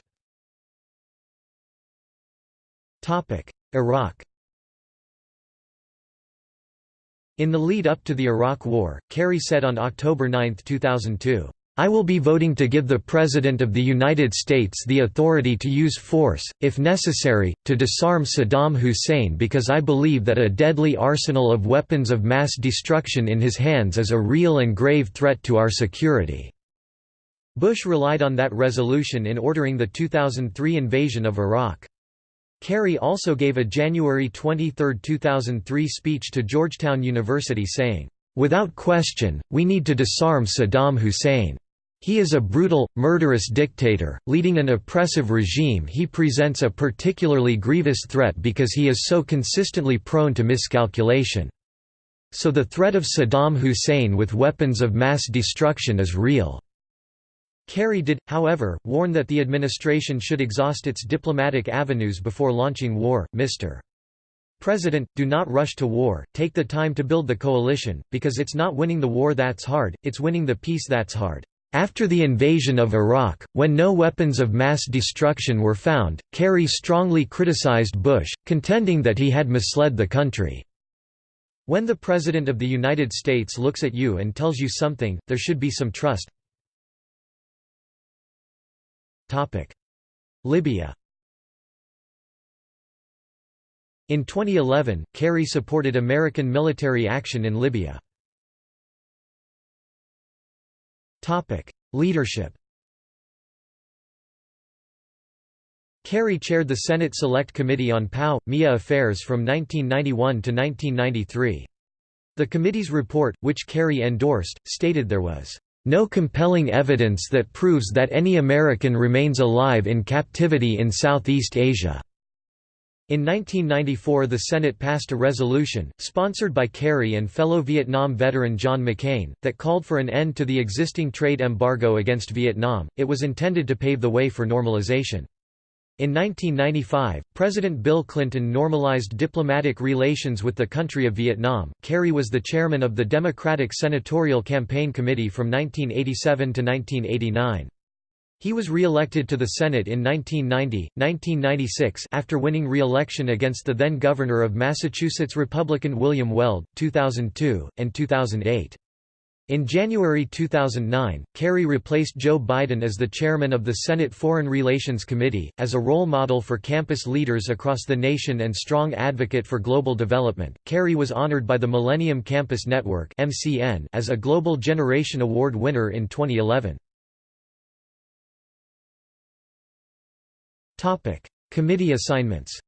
S1: Topic: Iraq. In the lead up to the Iraq War, Kerry said on October 9, 2002, I will be voting to give the President of the United States the authority to use force, if necessary, to disarm Saddam Hussein because I believe that a deadly arsenal of weapons of mass destruction in his hands is a real and grave threat to our security." Bush relied on that resolution in ordering the 2003 invasion of Iraq. Kerry also gave a January 23, 2003 speech to Georgetown University saying, "...without question, we need to disarm Saddam Hussein." He is a brutal, murderous dictator, leading an oppressive regime he presents a particularly grievous threat because he is so consistently prone to miscalculation. So the threat of Saddam Hussein with weapons of mass destruction is real." Kerry did, however, warn that the administration should exhaust its diplomatic avenues before launching war. Mr. President, do not rush to war, take the time to build the coalition, because it's not winning the war that's hard, it's winning the peace that's hard. After the invasion of Iraq, when no weapons of mass destruction were found, Kerry strongly criticized Bush, contending that he had misled the country. When the President of the United States looks at you and tells you something, there should be some trust. Libya In 2011, Kerry supported American military action in Libya. Leadership Kerry chaired the Senate Select Committee on POW, MIA affairs from 1991 to 1993. The committee's report, which Kerry endorsed, stated there was no compelling evidence that proves that any American remains alive in captivity in Southeast Asia. In 1994 the Senate passed a resolution, sponsored by Kerry and fellow Vietnam veteran John McCain, that called for an end to the existing trade embargo against Vietnam, it was intended to pave the way for normalization. In 1995, President Bill Clinton normalized diplomatic relations with the country of Vietnam. Kerry was the chairman of the Democratic Senatorial Campaign Committee from 1987 to 1989. He was re-elected to the Senate in 1990, 1996 after winning re-election against the then Governor of Massachusetts Republican William Weld, 2002, and 2008. In January 2009, Kerry replaced Joe Biden as the chairman of the Senate Foreign Relations Committee, as a role model for campus leaders across the nation and strong advocate for global development. Kerry was honored by the Millennium Campus Network as a Global Generation Award winner in 2011. Committee assignments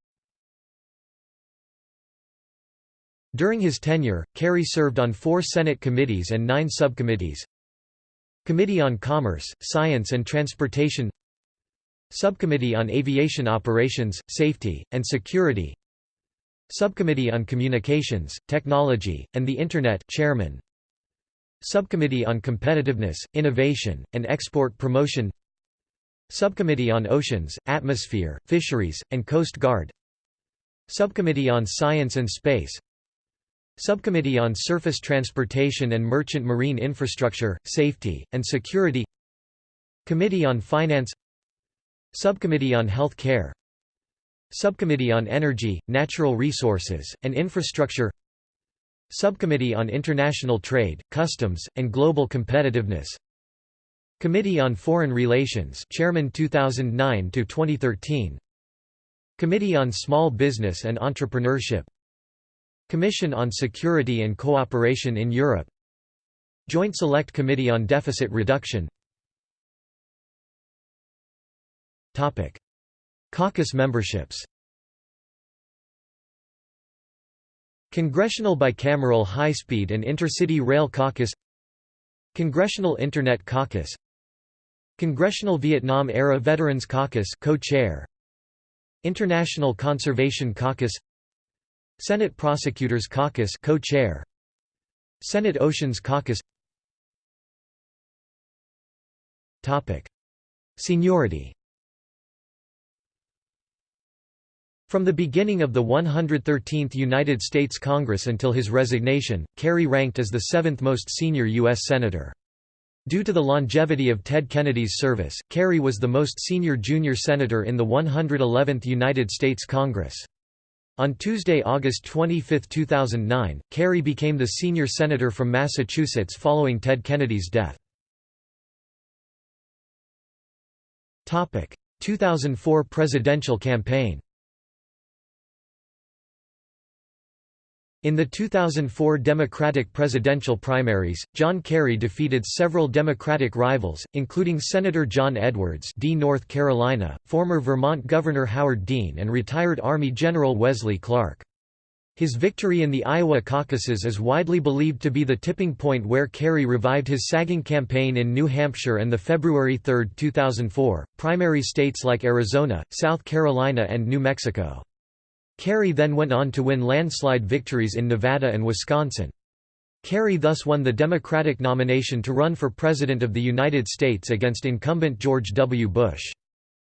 S1: During his tenure, Kerry served on four Senate committees and nine subcommittees. Committee on Commerce, Science and Transportation. Subcommittee on Aviation Operations, Safety, and Security. Subcommittee on Communications, Technology, and the Internet chairman, Subcommittee on Competitiveness, Innovation, and Export Promotion Subcommittee on Oceans, Atmosphere, Fisheries, and Coast Guard. Subcommittee on Science and Space. Subcommittee on Surface Transportation and Merchant Marine Infrastructure, Safety, and Security. Committee on Finance. Subcommittee on Health Care Subcommittee on Energy, Natural Resources, and Infrastructure. Subcommittee on International Trade, Customs, and Global Competitiveness Committee on Foreign Relations Chairman 2009 to 2013 Committee on Small Business and Entrepreneurship. Commission on Security and Cooperation in Europe. Joint Select Committee on Deficit Reduction. Topic. Caucus memberships. Congressional Bicameral High-Speed and Intercity Rail Caucus. Congressional Internet Caucus Congressional Vietnam-era Veterans Caucus co-chair. International Conservation Caucus. Senate Prosecutors Caucus co-chair. Senate Oceans Caucus. Topic. Seniority. From the beginning of the 113th United States Congress until his resignation, Kerry ranked as the seventh most senior U.S. Senator. Due to the longevity of Ted Kennedy's service, Kerry was the most senior junior senator in the 111th United States Congress. On Tuesday, August 25, 2009, Kerry became the senior senator from Massachusetts following Ted Kennedy's death. 2004 presidential campaign In the 2004 Democratic presidential primaries, John Kerry defeated several Democratic rivals, including Senator John Edwards D. North Carolina, former Vermont Governor Howard Dean and retired Army General Wesley Clark. His victory in the Iowa caucuses is widely believed to be the tipping point where Kerry revived his sagging campaign in New Hampshire and the February 3, 2004, primary states like Arizona, South Carolina and New Mexico. Kerry then went on to win landslide victories in Nevada and Wisconsin. Kerry thus won the Democratic nomination to run for President of the United States against incumbent George W. Bush.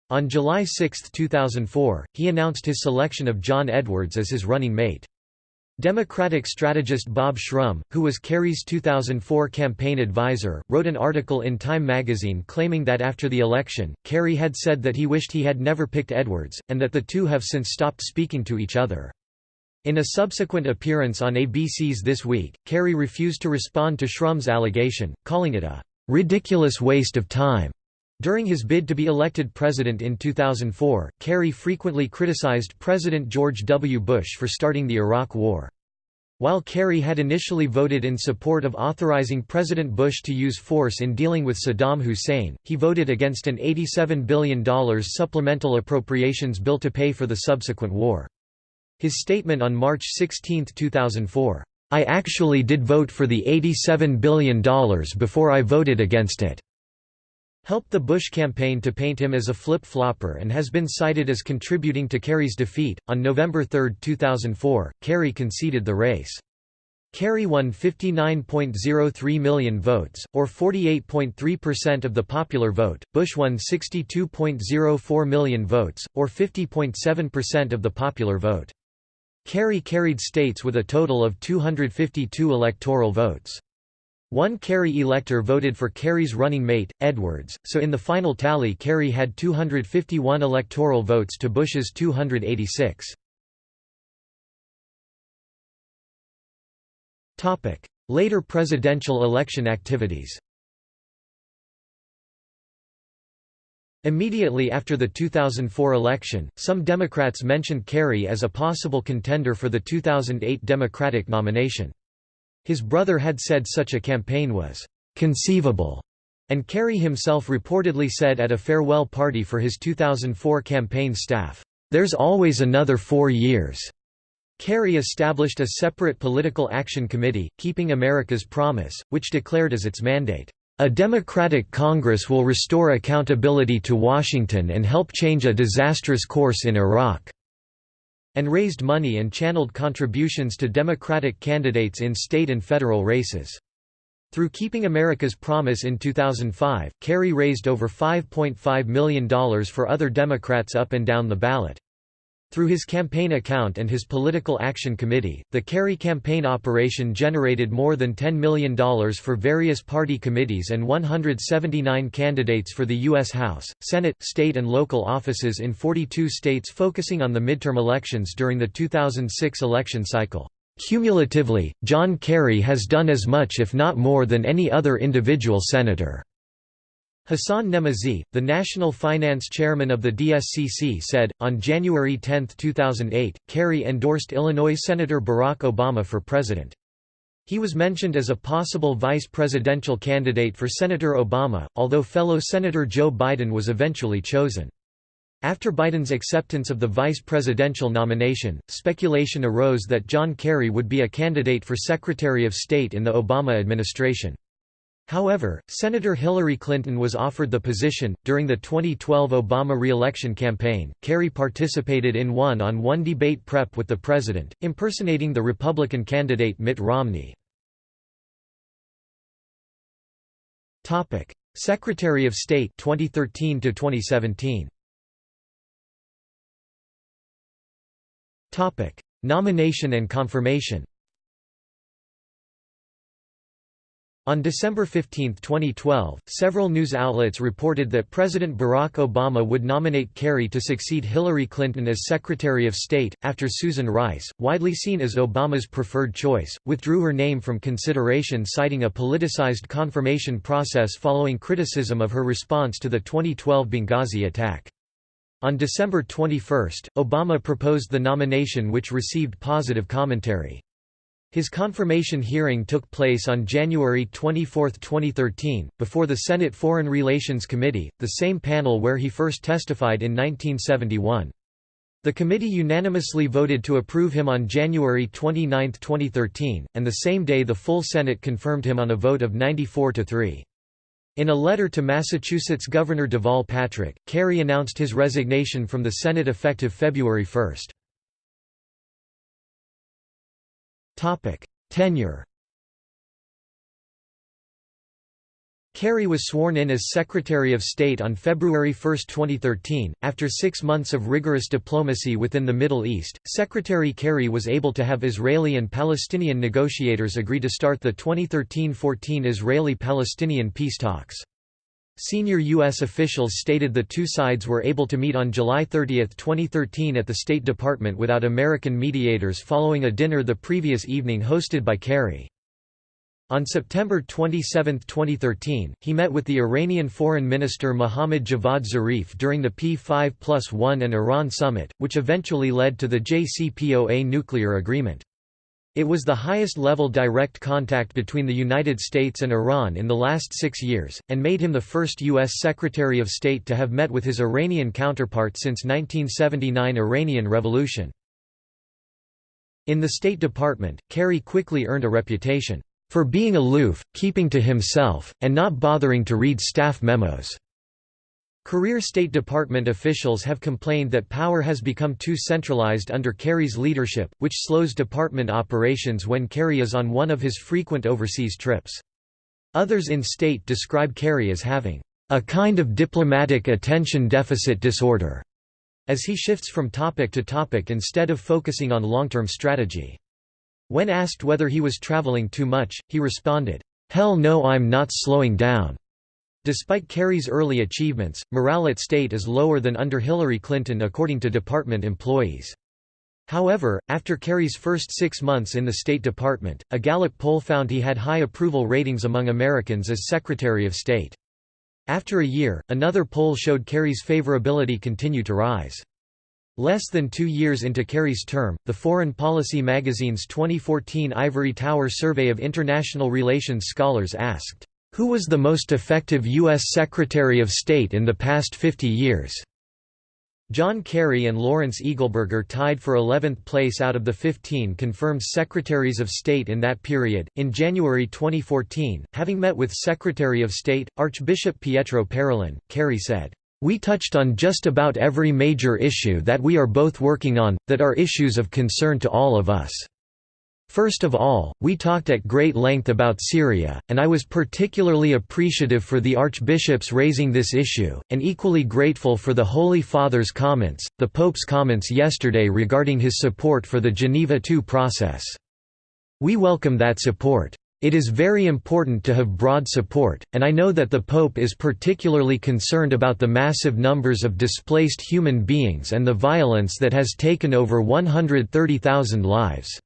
S1: On July 6, 2004, he announced his selection of John Edwards as his running mate. Democratic strategist Bob Shrum, who was Kerry's 2004 campaign advisor, wrote an article in Time magazine claiming that after the election, Kerry had said that he wished he had never picked Edwards, and that the two have since stopped speaking to each other. In a subsequent appearance on ABC's This Week, Kerry refused to respond to Shrum's allegation, calling it a ridiculous waste of time. During his bid to be elected president in 2004, Kerry frequently criticized President George W. Bush for starting the Iraq War. While Kerry had initially voted in support of authorizing President Bush to use force in dealing with Saddam Hussein, he voted against an $87 billion supplemental appropriations bill to pay for the subsequent war. His statement on March 16, 2004, "'I actually did vote for the $87 billion before I voted against it' helped the Bush campaign to paint him as a flip-flopper and has been cited as contributing to Kerry's defeat. On November 3, 2004, Kerry conceded the race. Kerry won 59.03 million votes, or 48.3% of the popular vote. Bush won 62.04 million votes, or 50.7% of the popular vote. Kerry carried states with a total of 252 electoral votes. One Kerry elector voted for Kerry's running mate, Edwards, so in the final tally Kerry had 251 electoral votes to Bush's 286. Later presidential election activities Immediately after the 2004 election, some Democrats mentioned Kerry as a possible contender for the 2008 Democratic nomination. His brother had said such a campaign was conceivable, and Kerry himself reportedly said at a farewell party for his 2004 campaign staff, "'There's always another four years'." Kerry established a separate political action committee, Keeping America's Promise, which declared as its mandate, "...a democratic Congress will restore accountability to Washington and help change a disastrous course in Iraq." And raised money and channeled contributions to Democratic candidates in state and federal races. Through Keeping America's Promise in 2005, Kerry raised over $5.5 million for other Democrats up and down the ballot. Through his campaign account and his Political Action Committee, the Kerry campaign operation generated more than $10 million for various party committees and 179 candidates for the U.S. House, Senate, state and local offices in 42 states focusing on the midterm elections during the 2006 election cycle. Cumulatively, John Kerry has done as much if not more than any other individual senator. Hassan Nemazee, the national finance chairman of the DSCC said, on January 10, 2008, Kerry endorsed Illinois Senator Barack Obama for president. He was mentioned as a possible vice presidential candidate for Senator Obama, although fellow Senator Joe Biden was eventually chosen. After Biden's acceptance of the vice presidential nomination, speculation arose that John Kerry would be a candidate for Secretary of State in the Obama administration. However, Senator Hillary Clinton was offered the position. During the 2012 Obama re-election campaign, Kerry participated in one-on-one debate prep with the president, impersonating the Republican candidate Mitt Romney. Secretary of State 2013 to 2017. Topic: Nomination and confirmation. On December 15, 2012, several news outlets reported that President Barack Obama would nominate Kerry to succeed Hillary Clinton as Secretary of State, after Susan Rice, widely seen as Obama's preferred choice, withdrew her name from consideration citing a politicized confirmation process following criticism of her response to the 2012 Benghazi attack. On December 21, Obama proposed the nomination which received positive commentary. His confirmation hearing took place on January 24, 2013, before the Senate Foreign Relations Committee, the same panel where he first testified in 1971. The committee unanimously voted to approve him on January 29, 2013, and the same day the full Senate confirmed him on a vote of 94 to 3. In a letter to Massachusetts Governor Deval Patrick, Kerry announced his resignation from the Senate effective February 1. Tenure Kerry was sworn in as Secretary of State on February 1, 2013. After six months of rigorous diplomacy within the Middle East, Secretary Kerry was able to have Israeli and Palestinian negotiators agree to start the 2013 14 Israeli Palestinian peace talks. Senior U.S. officials stated the two sides were able to meet on July 30, 2013 at the State Department without American mediators following a dinner the previous evening hosted by Kerry. On September 27, 2013, he met with the Iranian Foreign Minister Mohammad Javad Zarif during the P5 plus 1 and Iran summit, which eventually led to the JCPOA nuclear agreement. It was the highest-level direct contact between the United States and Iran in the last six years, and made him the first U.S. Secretary of State to have met with his Iranian counterpart since 1979 Iranian Revolution. In the State Department, Kerry quickly earned a reputation for being aloof, keeping to himself, and not bothering to read staff memos. Career State Department officials have complained that power has become too centralized under Kerry's leadership, which slows department operations when Kerry is on one of his frequent overseas trips. Others in state describe Kerry as having a kind of diplomatic attention deficit disorder, as he shifts from topic to topic instead of focusing on long-term strategy. When asked whether he was traveling too much, he responded, "'Hell no I'm not slowing down. Despite Kerry's early achievements, morale at state is lower than under Hillary Clinton according to department employees. However, after Kerry's first six months in the State Department, a Gallup poll found he had high approval ratings among Americans as Secretary of State. After a year, another poll showed Kerry's favorability continue to rise. Less than two years into Kerry's term, the Foreign Policy magazine's 2014 Ivory Tower survey of international relations scholars asked, who was the most effective U.S. Secretary of State in the past 50 years? John Kerry and Lawrence Eagleburger tied for 11th place out of the 15 confirmed Secretaries of State in that period. In January 2014, having met with Secretary of State, Archbishop Pietro Parolin, Kerry said, We touched on just about every major issue that we are both working on, that are issues of concern to all of us. First of all, we talked at great length about Syria, and I was particularly appreciative for the archbishops raising this issue, and equally grateful for the Holy Father's comments, the Pope's comments yesterday regarding his support for the Geneva II process. We welcome that support. It is very important to have broad support, and I know that the Pope is particularly concerned about the massive numbers of displaced human beings and the violence that has taken over 130,000 lives.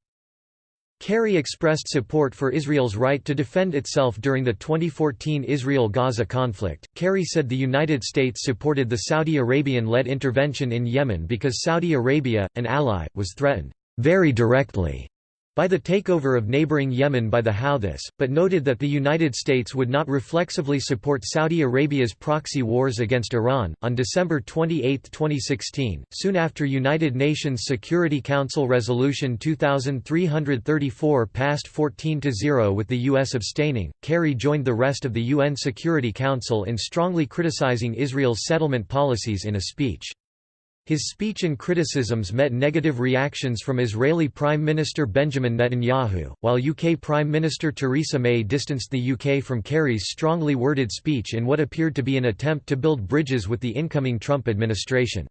S1: Kerry expressed support for Israel's right to defend itself during the 2014 Israel-Gaza conflict. Kerry said the United States supported the Saudi Arabian-led intervention in Yemen because Saudi Arabia, an ally, was threatened very directly by the takeover of neighboring Yemen by the Houthis, but noted that the United States would not reflexively support Saudi Arabia's proxy wars against Iran. On December 28, 2016, soon after United Nations Security Council Resolution 2334 passed 14 to 0 with the US abstaining, Kerry joined the rest of the UN Security Council in strongly criticizing Israel's settlement policies in a speech. His speech and criticisms met negative reactions from Israeli Prime Minister Benjamin Netanyahu, while UK Prime Minister Theresa May distanced the UK from Kerry's strongly worded speech in what appeared to be an attempt to build bridges with the incoming Trump administration.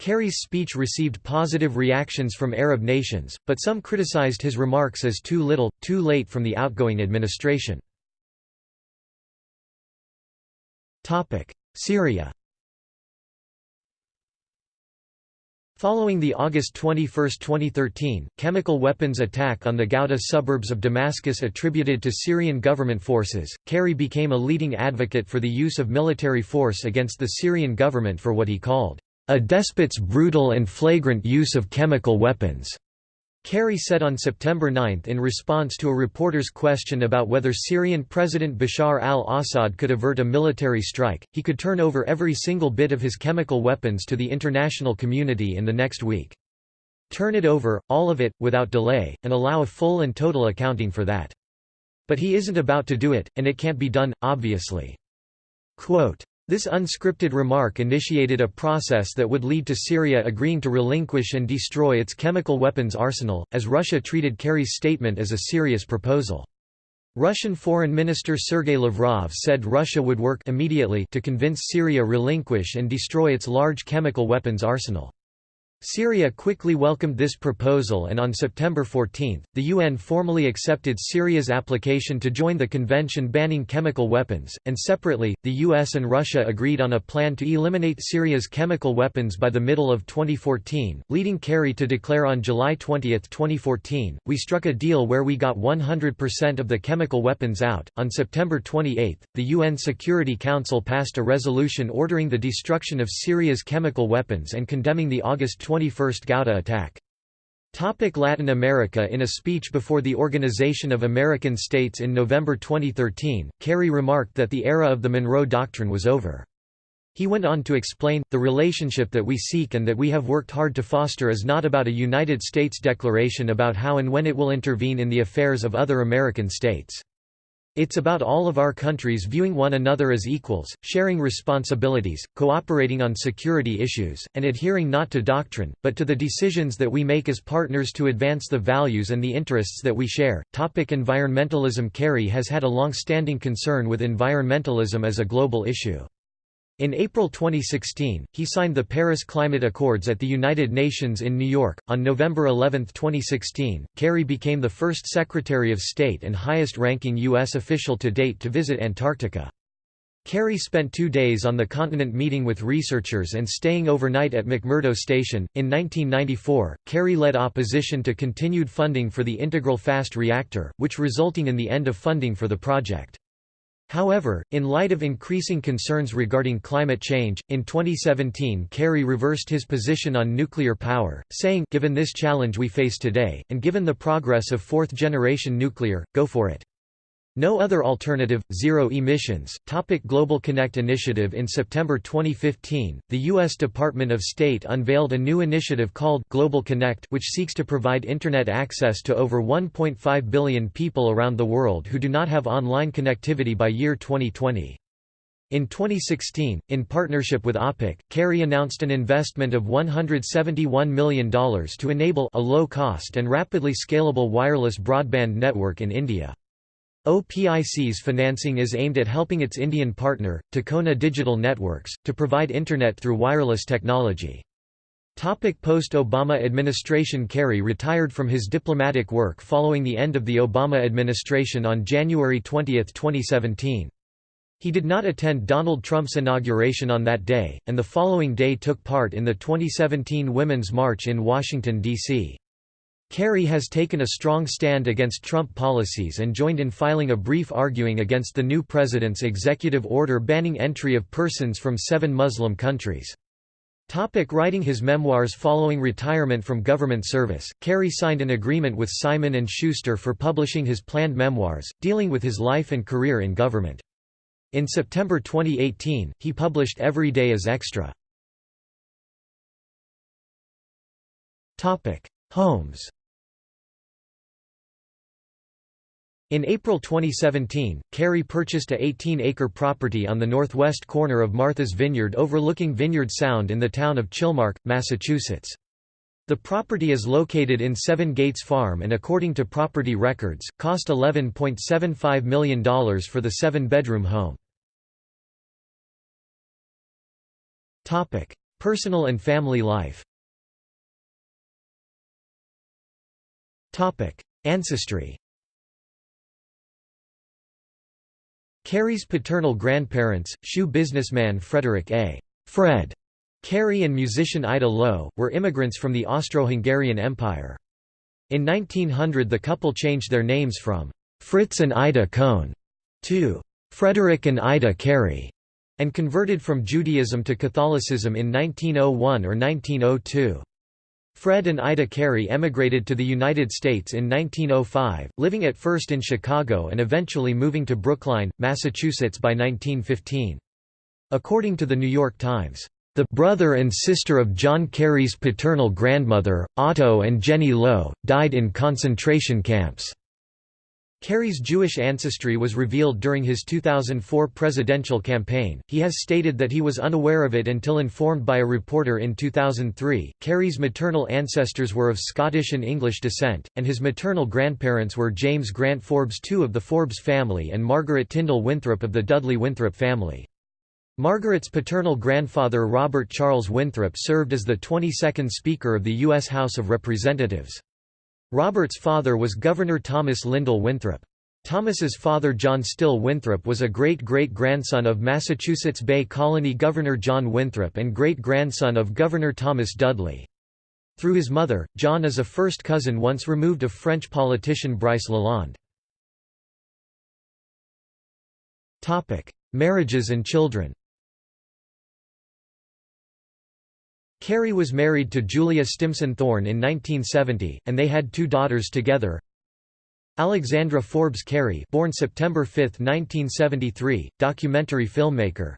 S1: Kerry's speech received positive reactions from Arab nations, but some criticized his remarks as too little, too late from the outgoing administration. Syria Following the August 21, 2013, chemical weapons attack on the Ghouta suburbs of Damascus attributed to Syrian government forces, Kerry became a leading advocate for the use of military force against the Syrian government for what he called, "...a despot's brutal and flagrant use of chemical weapons." Kerry said on September 9 in response to a reporter's question about whether Syrian President Bashar al-Assad could avert a military strike, he could turn over every single bit of his chemical weapons to the international community in the next week. Turn it over, all of it, without delay, and allow a full and total accounting for that. But he isn't about to do it, and it can't be done, obviously. Quote, this unscripted remark initiated a process that would lead to Syria agreeing to relinquish and destroy its chemical weapons arsenal, as Russia treated Kerry's statement as a serious proposal. Russian Foreign Minister Sergei Lavrov said Russia would work immediately to convince Syria relinquish and destroy its large chemical weapons arsenal. Syria quickly welcomed this proposal and on September 14, the UN formally accepted Syria's application to join the convention banning chemical weapons, and separately, the US and Russia agreed on a plan to eliminate Syria's chemical weapons by the middle of 2014, leading Kerry to declare on July 20, 2014, we struck a deal where we got 100% of the chemical weapons out. On September 28, the UN Security Council passed a resolution ordering the destruction of Syria's chemical weapons and condemning the August 21st Ghouta attack. Topic Latin America In a speech before the Organization of American States in November 2013, Kerry remarked that the era of the Monroe Doctrine was over. He went on to explain, the relationship that we seek and that we have worked hard to foster is not about a United States declaration about how and when it will intervene in the affairs of other American states. It's about all of our countries viewing one another as equals, sharing responsibilities, cooperating on security issues, and adhering not to doctrine, but to the decisions that we make as partners to advance the values and the interests that we share. Topic environmentalism Kerry has had a long-standing concern with environmentalism as a global issue. In April 2016, he signed the Paris Climate Accords at the United Nations in New York. On November 11, 2016, Kerry became the first Secretary of State and highest ranking U.S. official to date to visit Antarctica. Kerry spent two days on the continent meeting with researchers and staying overnight at McMurdo Station. In 1994, Kerry led opposition to continued funding for the Integral Fast Reactor, which resulting in the end of funding for the project. However, in light of increasing concerns regarding climate change, in 2017 Kerry reversed his position on nuclear power, saying, given this challenge we face today, and given the progress of fourth-generation nuclear, go for it. No other alternative, zero emissions. Topic Global Connect initiative In September 2015, the U.S. Department of State unveiled a new initiative called Global Connect, which seeks to provide Internet access to over 1.5 billion people around the world who do not have online connectivity by year 2020. In 2016, in partnership with OPIC, Kerry announced an investment of $171 million to enable a low-cost and rapidly scalable wireless broadband network in India. OPIC's financing is aimed at helping its Indian partner, Tikona Digital Networks, to provide Internet through wireless technology. Post-Obama administration Kerry retired from his diplomatic work following the end of the Obama administration on January 20, 2017. He did not attend Donald Trump's inauguration on that day, and the following day took part in the 2017 Women's March in Washington, D.C. Kerry has taken a strong stand against Trump policies and joined in filing a brief arguing against the new president's executive order banning entry of persons from seven Muslim countries. Topic writing his memoirs Following retirement from government service, Kerry signed an agreement with Simon & Schuster for publishing his planned memoirs, dealing with his life and career in government. In September 2018, he published Every Day is Extra. Homes In April 2017, Kerry purchased a 18-acre property on the northwest corner of Martha's Vineyard overlooking Vineyard Sound in the town of Chilmark, Massachusetts. The property is located in Seven Gates Farm and according to property records, cost $11.75 million for the seven-bedroom home. Personal and family life Ancestry Kerry's paternal grandparents, shoe businessman Frederick A. Fred Kerry and musician Ida Lowe, were immigrants from the Austro-Hungarian Empire. In 1900 the couple changed their names from Fritz and Ida Kohn to Frederick and Ida Kerry, and converted from Judaism to Catholicism in 1901 or 1902. Fred and Ida Kerry emigrated to the United States in 1905, living at first in Chicago and eventually moving to Brookline, Massachusetts by 1915. According to the New York Times, "...the brother and sister of John Kerry's paternal grandmother, Otto and Jenny Lowe, died in concentration camps." Kerry's Jewish ancestry was revealed during his 2004 presidential campaign. He has stated that he was unaware of it until informed by a reporter in 2003. Kerry's maternal ancestors were of Scottish and English descent, and his maternal grandparents were James Grant Forbes II of the Forbes family and Margaret Tyndall Winthrop of the Dudley Winthrop family. Margaret's paternal grandfather Robert Charles Winthrop served as the 22nd Speaker of the U.S. House of Representatives. Robert's father was Governor Thomas Lindall Winthrop. Thomas's father John Still Winthrop was a great-great-grandson of Massachusetts Bay Colony Governor John Winthrop and great-grandson of Governor Thomas Dudley. Through his mother, John is a first cousin once removed of French politician Brice Lalonde. Marriages and children Kerry was married to Julia Stimson Thorne in 1970, and they had two daughters together. Alexandra Forbes Kerry born September 5, 1973, documentary filmmaker.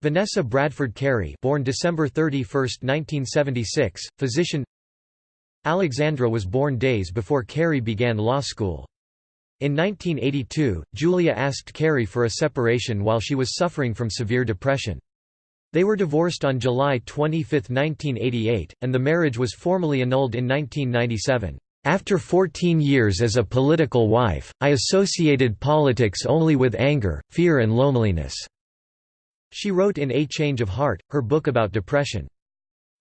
S1: Vanessa Bradford Kerry born December 31, 1976, physician. Alexandra was born days before Kerry began law school. In 1982, Julia asked Kerry for a separation while she was suffering from severe depression. They were divorced on July 25, 1988, and the marriage was formally annulled in 1997. After 14 years as a political wife, I associated politics only with anger, fear and loneliness." She wrote in A Change of Heart, her book about depression.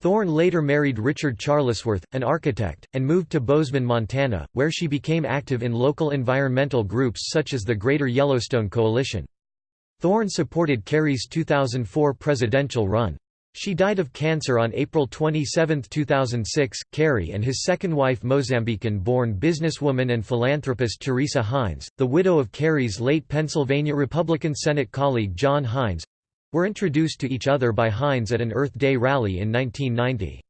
S1: Thorne later married Richard Charlesworth, an architect, and moved to Bozeman, Montana, where she became active in local environmental groups such as the Greater Yellowstone Coalition. Thorne supported Kerry's 2004 presidential run. She died of cancer on April 27, 2006. Kerry and his second wife Mozambican-born businesswoman and philanthropist Teresa Heinz, the widow of Kerry's late Pennsylvania Republican Senate colleague John Heinz were introduced to each other by Heinz at an Earth Day rally in 1990.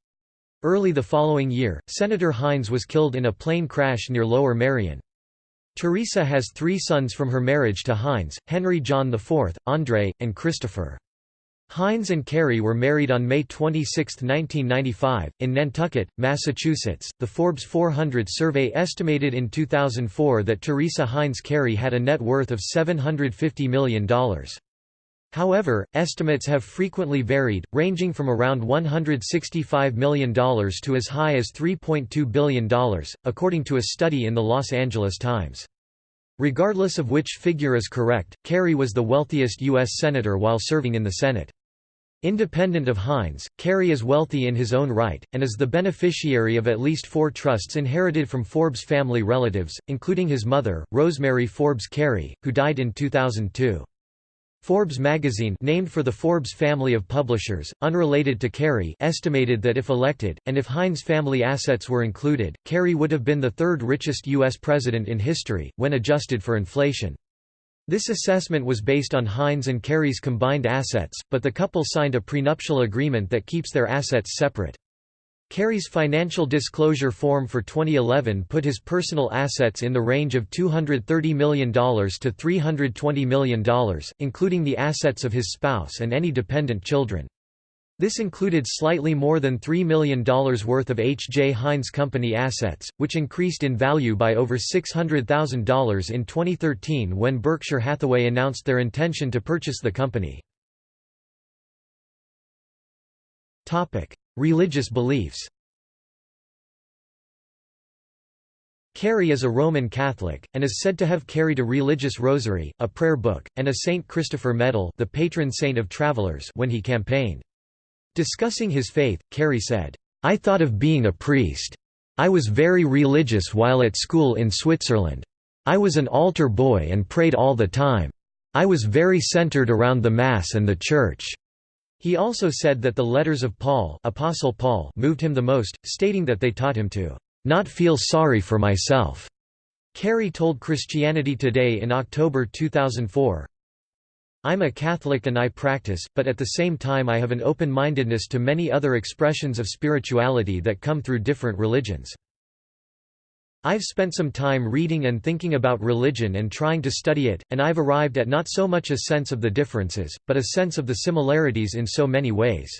S1: Early the following year, Senator Heinz was killed in a plane crash near Lower Merion. Teresa has three sons from her marriage to Heinz, Henry John IV, André, and Christopher. Heinz and Kerry were married on May 26, 1995, in Nantucket, Massachusetts. The Forbes 400 survey estimated in 2004 that Teresa Heinz Kerry had a net worth of $750 million. However, estimates have frequently varied, ranging from around $165 million to as high as $3.2 billion, according to a study in the Los Angeles Times. Regardless of which figure is correct, Kerry was the wealthiest U.S. Senator while serving in the Senate. Independent of Heinz, Kerry is wealthy in his own right, and is the beneficiary of at least four trusts inherited from Forbes family relatives, including his mother, Rosemary Forbes Kerry, who died in 2002. Forbes magazine named for the Forbes family of publishers, unrelated to Kerry estimated that if elected, and if Heinz family assets were included, Kerry would have been the third richest U.S. president in history, when adjusted for inflation. This assessment was based on Heinz and Kerry's combined assets, but the couple signed a prenuptial agreement that keeps their assets separate. Kerry's financial disclosure form for 2011 put his personal assets in the range of $230 million to $320 million, including the assets of his spouse and any dependent children. This included slightly more than $3 million worth of H. J. Heinz Company assets, which increased in value by over $600,000 in 2013 when Berkshire Hathaway announced their intention to purchase the company. Religious beliefs Kerry is a Roman Catholic, and is said to have carried a religious rosary, a prayer book, and a St. Christopher medal the patron saint of travelers when he campaigned. Discussing his faith, Kerry said, I thought of being a priest. I was very religious while at school in Switzerland. I was an altar boy and prayed all the time. I was very centered around the Mass and the Church. He also said that the letters of Paul, Apostle Paul moved him the most, stating that they taught him to not feel sorry for myself. Kerry told Christianity Today in October 2004, I'm a Catholic and I practice, but at the same time I have an open-mindedness to many other expressions of spirituality that come through different religions. I've spent some time reading and thinking about religion and trying to study it, and I've arrived at not so much a sense of the differences, but a sense of the similarities in so many ways.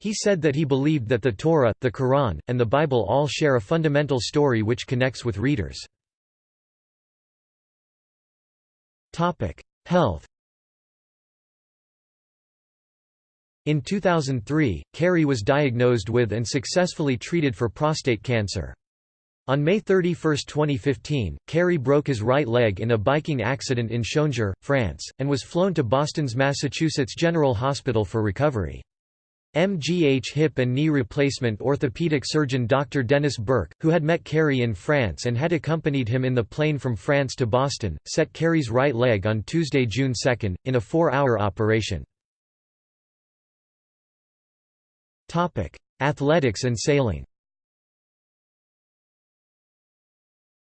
S1: He said that he believed that the Torah, the Quran, and the Bible all share a fundamental story which connects with readers. Health In 2003, Kerry was diagnosed with and successfully treated for prostate cancer. On May 31, 2015, Kerry broke his right leg in a biking accident in Chongières, France, and was flown to Boston's Massachusetts General Hospital for recovery. MGH hip and knee replacement orthopedic surgeon Dr. Dennis Burke, who had met Kerry in France and had accompanied him in the plane from France to Boston, set Kerry's right leg on Tuesday, June 2, in a four-hour operation. Athletics and sailing.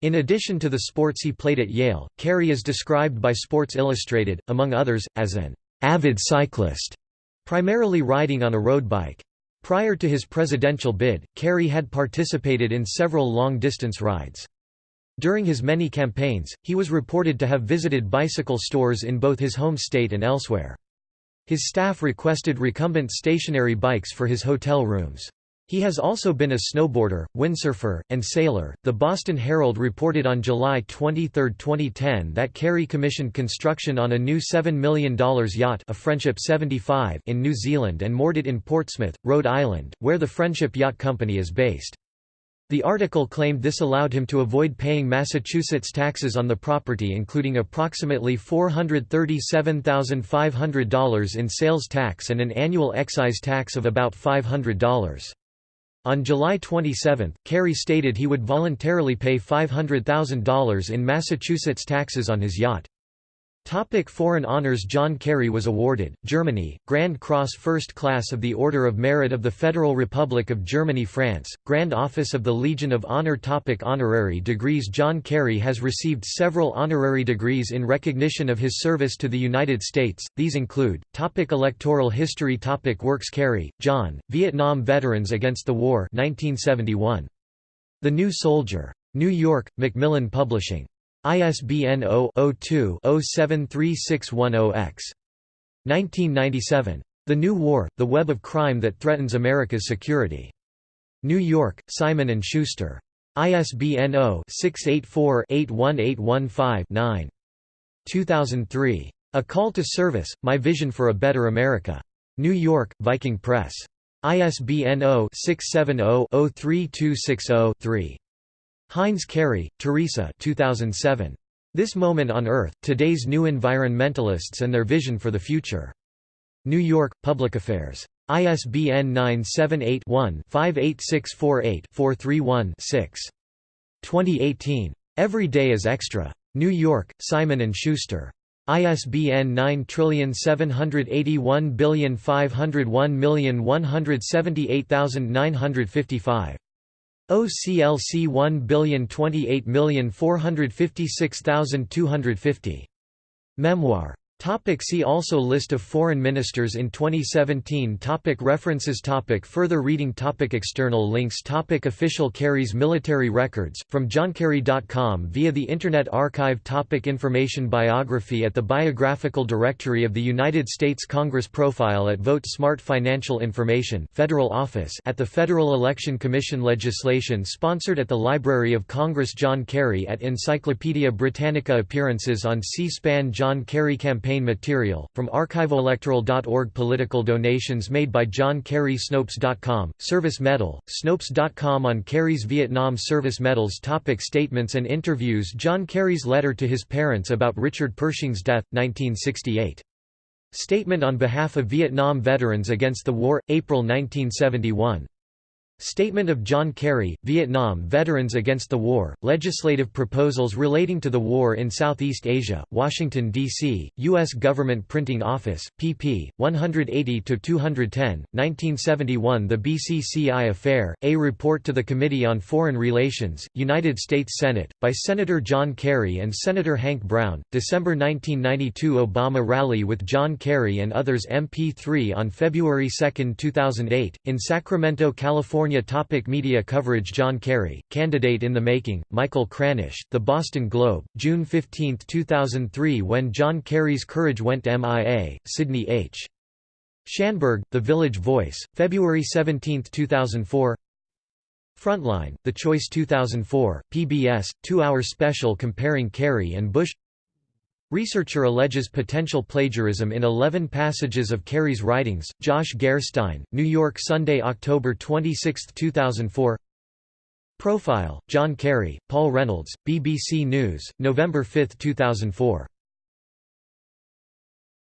S1: In addition to the sports he played at Yale, Kerry is described by Sports Illustrated, among others, as an avid cyclist, primarily riding on a road bike. Prior to his presidential bid, Kerry had participated in several long-distance rides. During his many campaigns, he was reported to have visited bicycle stores in both his home state and elsewhere. His staff requested recumbent stationary bikes for his hotel rooms. He has also been a snowboarder, windsurfer, and sailor. The Boston Herald reported on July 23, 2010 that Kerry commissioned construction on a new $7 million yacht a Friendship 75 in New Zealand and moored it in Portsmouth, Rhode Island, where the Friendship Yacht Company is based. The article claimed this allowed him to avoid paying Massachusetts taxes on the property including approximately $437,500 in sales tax and an annual excise tax of about $500. On July 27, Kerry stated he would voluntarily pay $500,000 in Massachusetts taxes on his yacht. Topic foreign honours John Kerry was awarded, Germany, Grand Cross First Class of the Order of Merit of the Federal Republic of Germany France, Grand Office of the Legion of Honor Topic Honorary degrees John Kerry has received several honorary degrees in recognition of his service to the United States, these include, topic Electoral history topic Works Kerry, John, Vietnam Veterans Against the War 1971. The New Soldier. New York, Macmillan Publishing. ISBN 0-02-073610-X. 1997. The New War, The Web of Crime That Threatens America's Security. New York, Simon & Schuster. ISBN 0-684-81815-9. 2003. A Call to Service, My Vision for a Better America. New York, Viking Press. ISBN 0-670-03260-3. Heinz Kerry, Teresa 2007. This Moment on Earth, Today's New Environmentalists and Their Vision for the Future. New York, Public Affairs. ISBN 978-1-58648-431-6. 2018. Every Day is Extra. New York, Simon & Schuster. ISBN 9781501178955. OCLC 1 billion 28 million 456,250. Memoir Topic see also List of foreign ministers in 2017 topic References topic Further reading topic External links topic Official Kerry's military records, from johnkerry.com via the Internet Archive topic Information Biography at the Biographical Directory of the United States Congress Profile at Vote Smart Financial Information Federal Office at the Federal Election Commission Legislation sponsored at the Library of Congress John Kerry at Encyclopaedia Britannica Appearances on C-SPAN John Kerry Campaign campaign material, from archiveelectoral.org Political donations made by John Kerry Snopes.com, Service Medal, Snopes.com on Kerry's Vietnam Service Medals topic Statements and interviews John Kerry's letter to his parents about Richard Pershing's death, 1968. Statement on behalf of Vietnam Veterans Against the War, April 1971. Statement of John Kerry, Vietnam Veterans Against the War, Legislative Proposals Relating to the War in Southeast Asia, Washington, D.C., U.S. Government Printing Office, pp. 180–210, 1971 The BCCI Affair, A Report to the Committee on Foreign Relations, United States Senate, by Senator John Kerry and Senator Hank Brown, December 1992 Obama Rally with John Kerry and others MP3 on February 2, 2008, in Sacramento, California California topic Media coverage John Kerry, Candidate in the Making, Michael Kranish, The Boston Globe, June 15, 2003 When John Kerry's Courage Went MIA, Sidney H. Schanberg, The Village Voice, February 17, 2004 Frontline, The Choice 2004, PBS, two-hour special comparing Kerry and Bush Researcher alleges potential plagiarism in 11 passages of Kerry's writings. Josh Gerstein, New York Sunday, October 26, 2004. Profile: John Kerry, Paul Reynolds, BBC News, November 5, 2004.